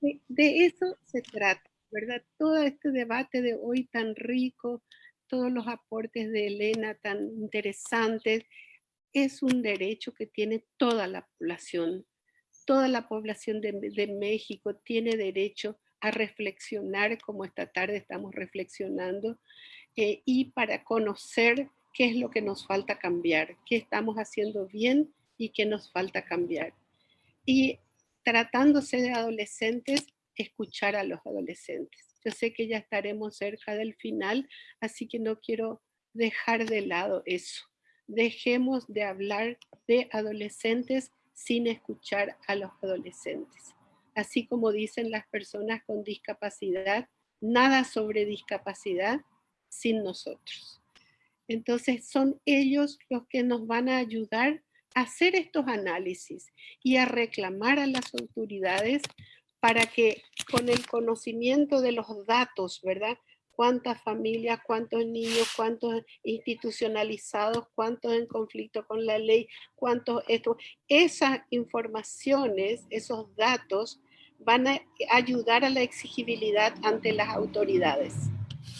De, eso se trata, ¿verdad? Todo este debate de hoy tan rico, todos los aportes de Elena tan interesantes, es un derecho que tiene toda la población. Toda la población de, México tiene derecho a reflexionar como esta tarde estamos reflexionando eh, y para conocer qué es lo que nos falta cambiar, qué estamos haciendo bien y qué nos falta cambiar. Y tratándose de adolescentes, escuchar a los adolescentes. Yo sé que ya estaremos cerca del final, así que no quiero dejar de lado eso. Dejemos de hablar de adolescentes sin escuchar a los adolescentes. Así como dicen las personas con discapacidad, nada sobre discapacidad sin nosotros. Entonces son ellos los que nos van a ayudar hacer estos análisis y a reclamar a las autoridades para que con el conocimiento de los datos, ¿verdad? Cuántas familias, cuántos niños, cuántos institucionalizados, cuántos en conflicto con la ley, cuántos. Esas informaciones, esos datos van a ayudar a la exigibilidad ante las autoridades.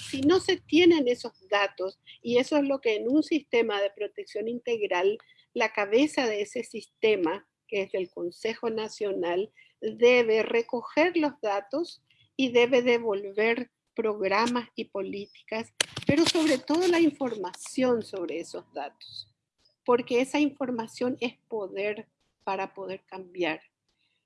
Si no se tienen esos datos, y eso es lo que en un sistema de protección integral la cabeza de ese sistema, que es el Consejo Nacional, debe recoger los datos y debe devolver programas y políticas, pero sobre todo la información sobre esos datos, porque esa información es poder para poder cambiar.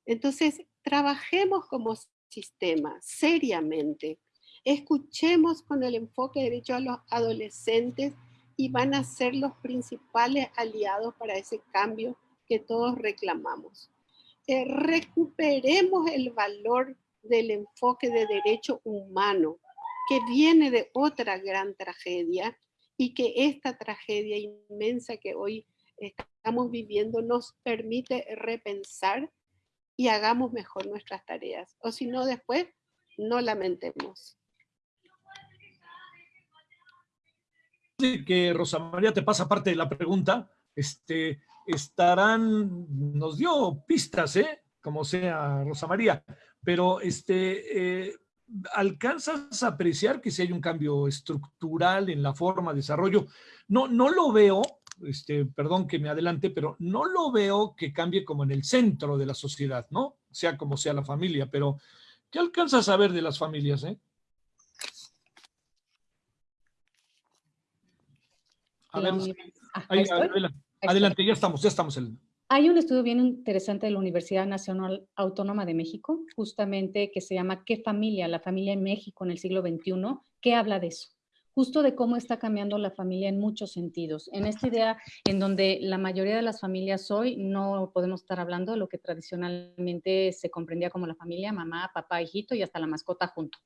Entonces, trabajemos como sistema seriamente, escuchemos con el enfoque de derecho a los adolescentes y van a ser los principales aliados para ese cambio que todos reclamamos. Eh, recuperemos el valor del enfoque de derecho humano que viene de otra gran tragedia y que esta tragedia inmensa que hoy estamos viviendo nos permite repensar y hagamos mejor nuestras tareas. O si no, después no lamentemos. Que Rosa María te pasa parte de la pregunta, este, estarán, nos dio pistas, ¿eh? Como sea Rosa María, pero este, eh, ¿alcanzas a apreciar que si hay un cambio estructural en la forma de desarrollo? No, no lo veo, este, perdón que me adelante, pero no lo veo que cambie como en el centro de la sociedad, ¿no? Sea como sea la familia, pero ¿Qué alcanza a saber de las familias? Eh? A ver, ah, adelante, ya estamos, ya estamos. Hay un estudio bien interesante de la Universidad Nacional Autónoma de México, justamente que se llama ¿Qué familia? La familia en México en el siglo XXI, que habla de eso justo de cómo está cambiando la familia en muchos sentidos. En esta idea en donde la mayoría de las familias hoy no podemos estar hablando de lo que tradicionalmente se comprendía como la familia, mamá, papá, hijito y hasta la mascota junto,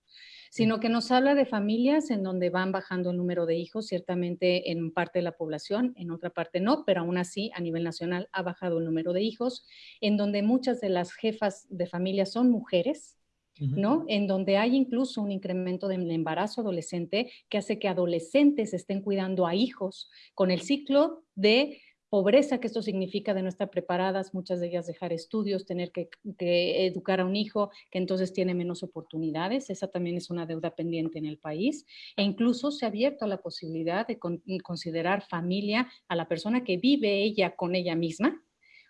sino que nos habla de familias en donde van bajando el número de hijos, ciertamente en parte de la población, en otra parte no, pero aún así a nivel nacional ha bajado el número de hijos, en donde muchas de las jefas de familia son mujeres, ¿no? En donde hay incluso un incremento del embarazo adolescente que hace que adolescentes estén cuidando a hijos con el ciclo de pobreza que esto significa de no estar preparadas, muchas de ellas dejar estudios, tener que, educar a un hijo que entonces tiene menos oportunidades, esa también es una deuda pendiente en el país, e incluso se ha abierto la posibilidad de considerar familia a la persona que vive ella con ella misma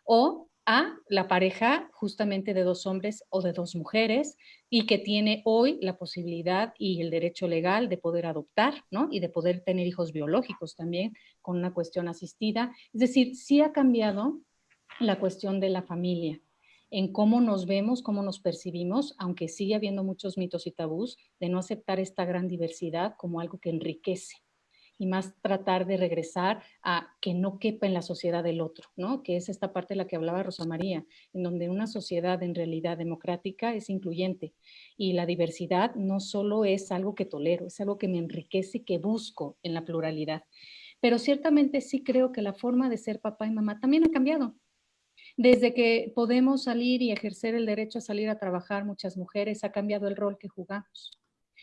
o a la pareja justamente de dos hombres o de dos mujeres y que tiene hoy la posibilidad y el derecho legal de poder adoptar, ¿no? Y de poder tener hijos biológicos también con una cuestión asistida. Es decir, sí ha cambiado la cuestión de la familia en cómo nos vemos, cómo nos percibimos, aunque sigue habiendo muchos mitos y tabús, de no aceptar esta gran diversidad como algo que enriquece y más tratar de regresar a que no quepa en la sociedad del otro, ¿no? Que es esta parte de la que hablaba Rosa María, en donde una sociedad en realidad democrática es incluyente y la diversidad no solo es algo que tolero, es algo que me enriquece y que busco en la pluralidad. Pero ciertamente sí creo que la forma de ser papá y mamá también ha cambiado. Desde que podemos salir y ejercer el derecho a salir a trabajar, muchas mujeres, ha cambiado el rol que jugamos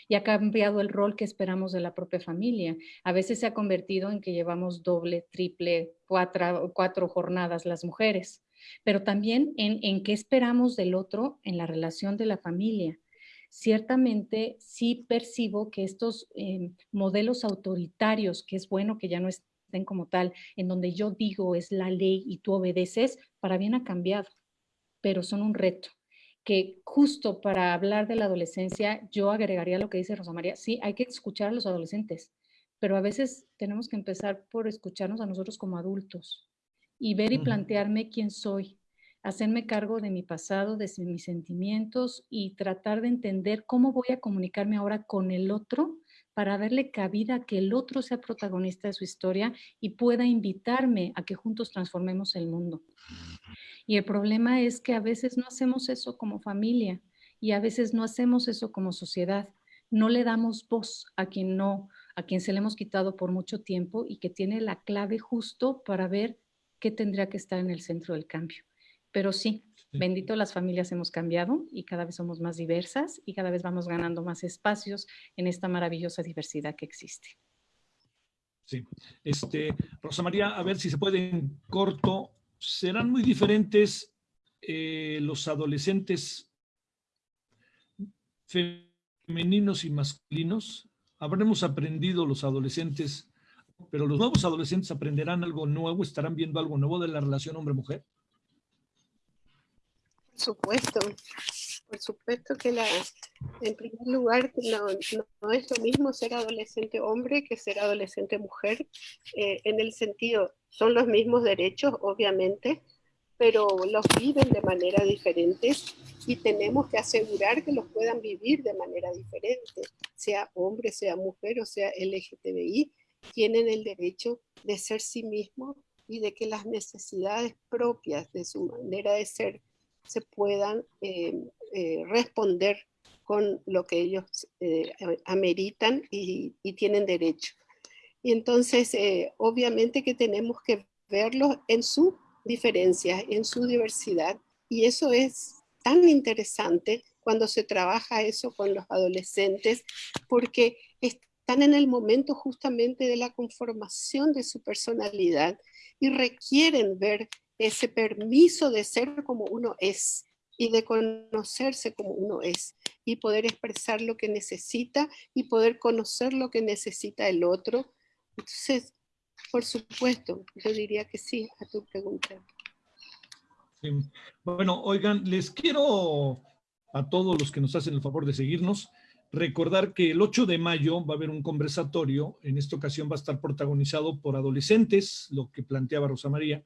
y ha cambiado el rol que esperamos de la propia familia. A veces se ha convertido en que llevamos doble, triple, cuatro, cuatro jornadas las mujeres, pero también en, en qué esperamos del otro en la relación de la familia ciertamente sí percibo que estos em, modelos autoritarios, que es bueno que ya no estén como tal, en donde yo digo es la ley y tú obedeces, para bien ha cambiado, pero son un reto que justo para hablar de la adolescencia, yo agregaría lo que dice Rosa María, sí, hay que escuchar a los adolescentes, pero a veces tenemos que empezar por escucharnos a nosotros como adultos y ver y plantearme quién soy, hacerme cargo de mi pasado, de mis sentimientos y tratar de entender cómo voy a comunicarme ahora con el otro para darle cabida a que el otro sea protagonista de su historia y pueda invitarme a que juntos transformemos el mundo. Y el problema es que a veces no hacemos eso como familia y a veces no hacemos eso como sociedad. No le damos voz a quien no, a quien se le hemos quitado por mucho tiempo y que tiene la clave justo para ver qué tendría que estar en el centro del cambio. Pero sí, bendito las familias hemos cambiado y cada vez somos más diversas y cada vez vamos ganando más espacios en esta maravillosa diversidad que existe. Sí, este, Rosa María, a ver si se puede en corto serán muy diferentes eh, los adolescentes femeninos y masculinos. Habremos aprendido los adolescentes, pero los nuevos adolescentes aprenderán algo nuevo, estarán viendo algo nuevo de la relación hombre-mujer. Por supuesto, por supuesto que la, en primer lugar no, es lo mismo ser adolescente hombre que ser adolescente mujer, eh, en el sentido, son los mismos derechos, obviamente, pero los viven de manera diferente y tenemos que asegurar que los puedan vivir de manera diferente, sea hombre, sea mujer o sea LGTBI, tienen el derecho de ser sí mismos y de que las necesidades propias de su manera de ser se puedan eh, eh, responder con lo que ellos eh, ameritan y, y, tienen derecho. Y entonces, obviamente que tenemos que verlos en su diferencia, en su diversidad, y eso es tan interesante cuando se trabaja eso con los adolescentes, porque están en el momento justamente de la conformación de su personalidad y requieren ver ese permiso de ser como uno es y de conocerse como uno es y poder expresar lo que necesita y poder conocer lo que necesita el otro. Entonces, por supuesto, yo diría que sí a tu pregunta. Bueno, oigan, les quiero a todos los que nos hacen el favor de seguirnos. Recordar que el 8 de mayo va a haber un conversatorio, en esta ocasión va a estar protagonizado por adolescentes, lo que planteaba Rosa María,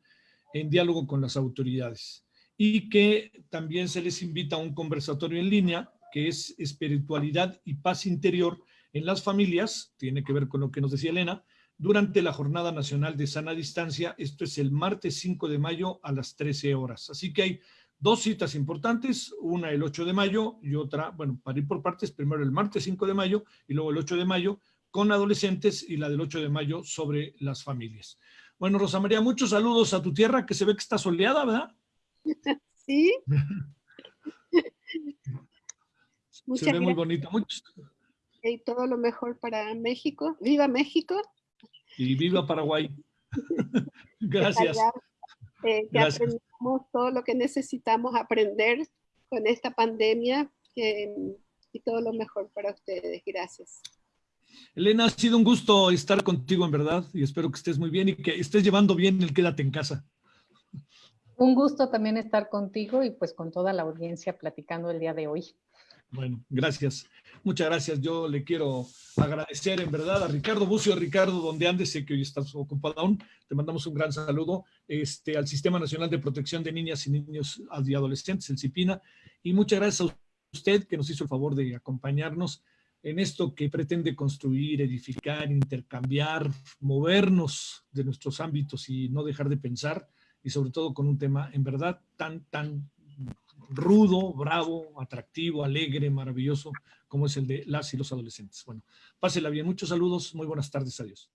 en diálogo con las autoridades. Y que también se les invita a un conversatorio en línea, que es espiritualidad y paz interior en las familias, tiene que ver con lo que nos decía Elena, durante la Jornada Nacional de Sana Distancia. Esto es el martes 5 de mayo a las 13 horas. Así que hay dos citas importantes, una el 8 de mayo y otra, bueno, para ir por partes, primero el martes 5 de mayo y luego el 8 de mayo con adolescentes y la del 8 de mayo sobre las familias. Bueno, Rosa María, muchos saludos a tu tierra que se ve que está soleada, ¿verdad? Sí. se ve muy bonita. Muchos. Y todo lo mejor para México. ¡Viva México! Y viva Paraguay. Gracias. Eh, que aprendamos todo lo que necesitamos aprender con esta pandemia y todo lo mejor para ustedes. Gracias. Elena, ha sido un gusto estar contigo en verdad y espero que estés muy bien y que estés llevando bien el quédate en casa. Un gusto también estar contigo y pues con toda la audiencia platicando el día de hoy. Bueno, gracias. Muchas gracias. Yo le quiero agradecer en verdad a Ricardo Bucio. Ricardo, donde andes, sé que hoy estás ocupado aún. Te mandamos un gran saludo este, al Sistema Nacional de Protección de Niñas y Niños y Adolescentes, el CIPINA. Y muchas gracias a usted que nos hizo el favor de acompañarnos en esto que pretende construir, edificar, intercambiar, movernos de nuestros ámbitos y no dejar de pensar, y sobre todo con un tema en verdad tan, tan rudo, bravo, atractivo, alegre, maravilloso, como es el de las y los adolescentes. Bueno, pásela bien. Muchos saludos. Muy buenas tardes. Adiós.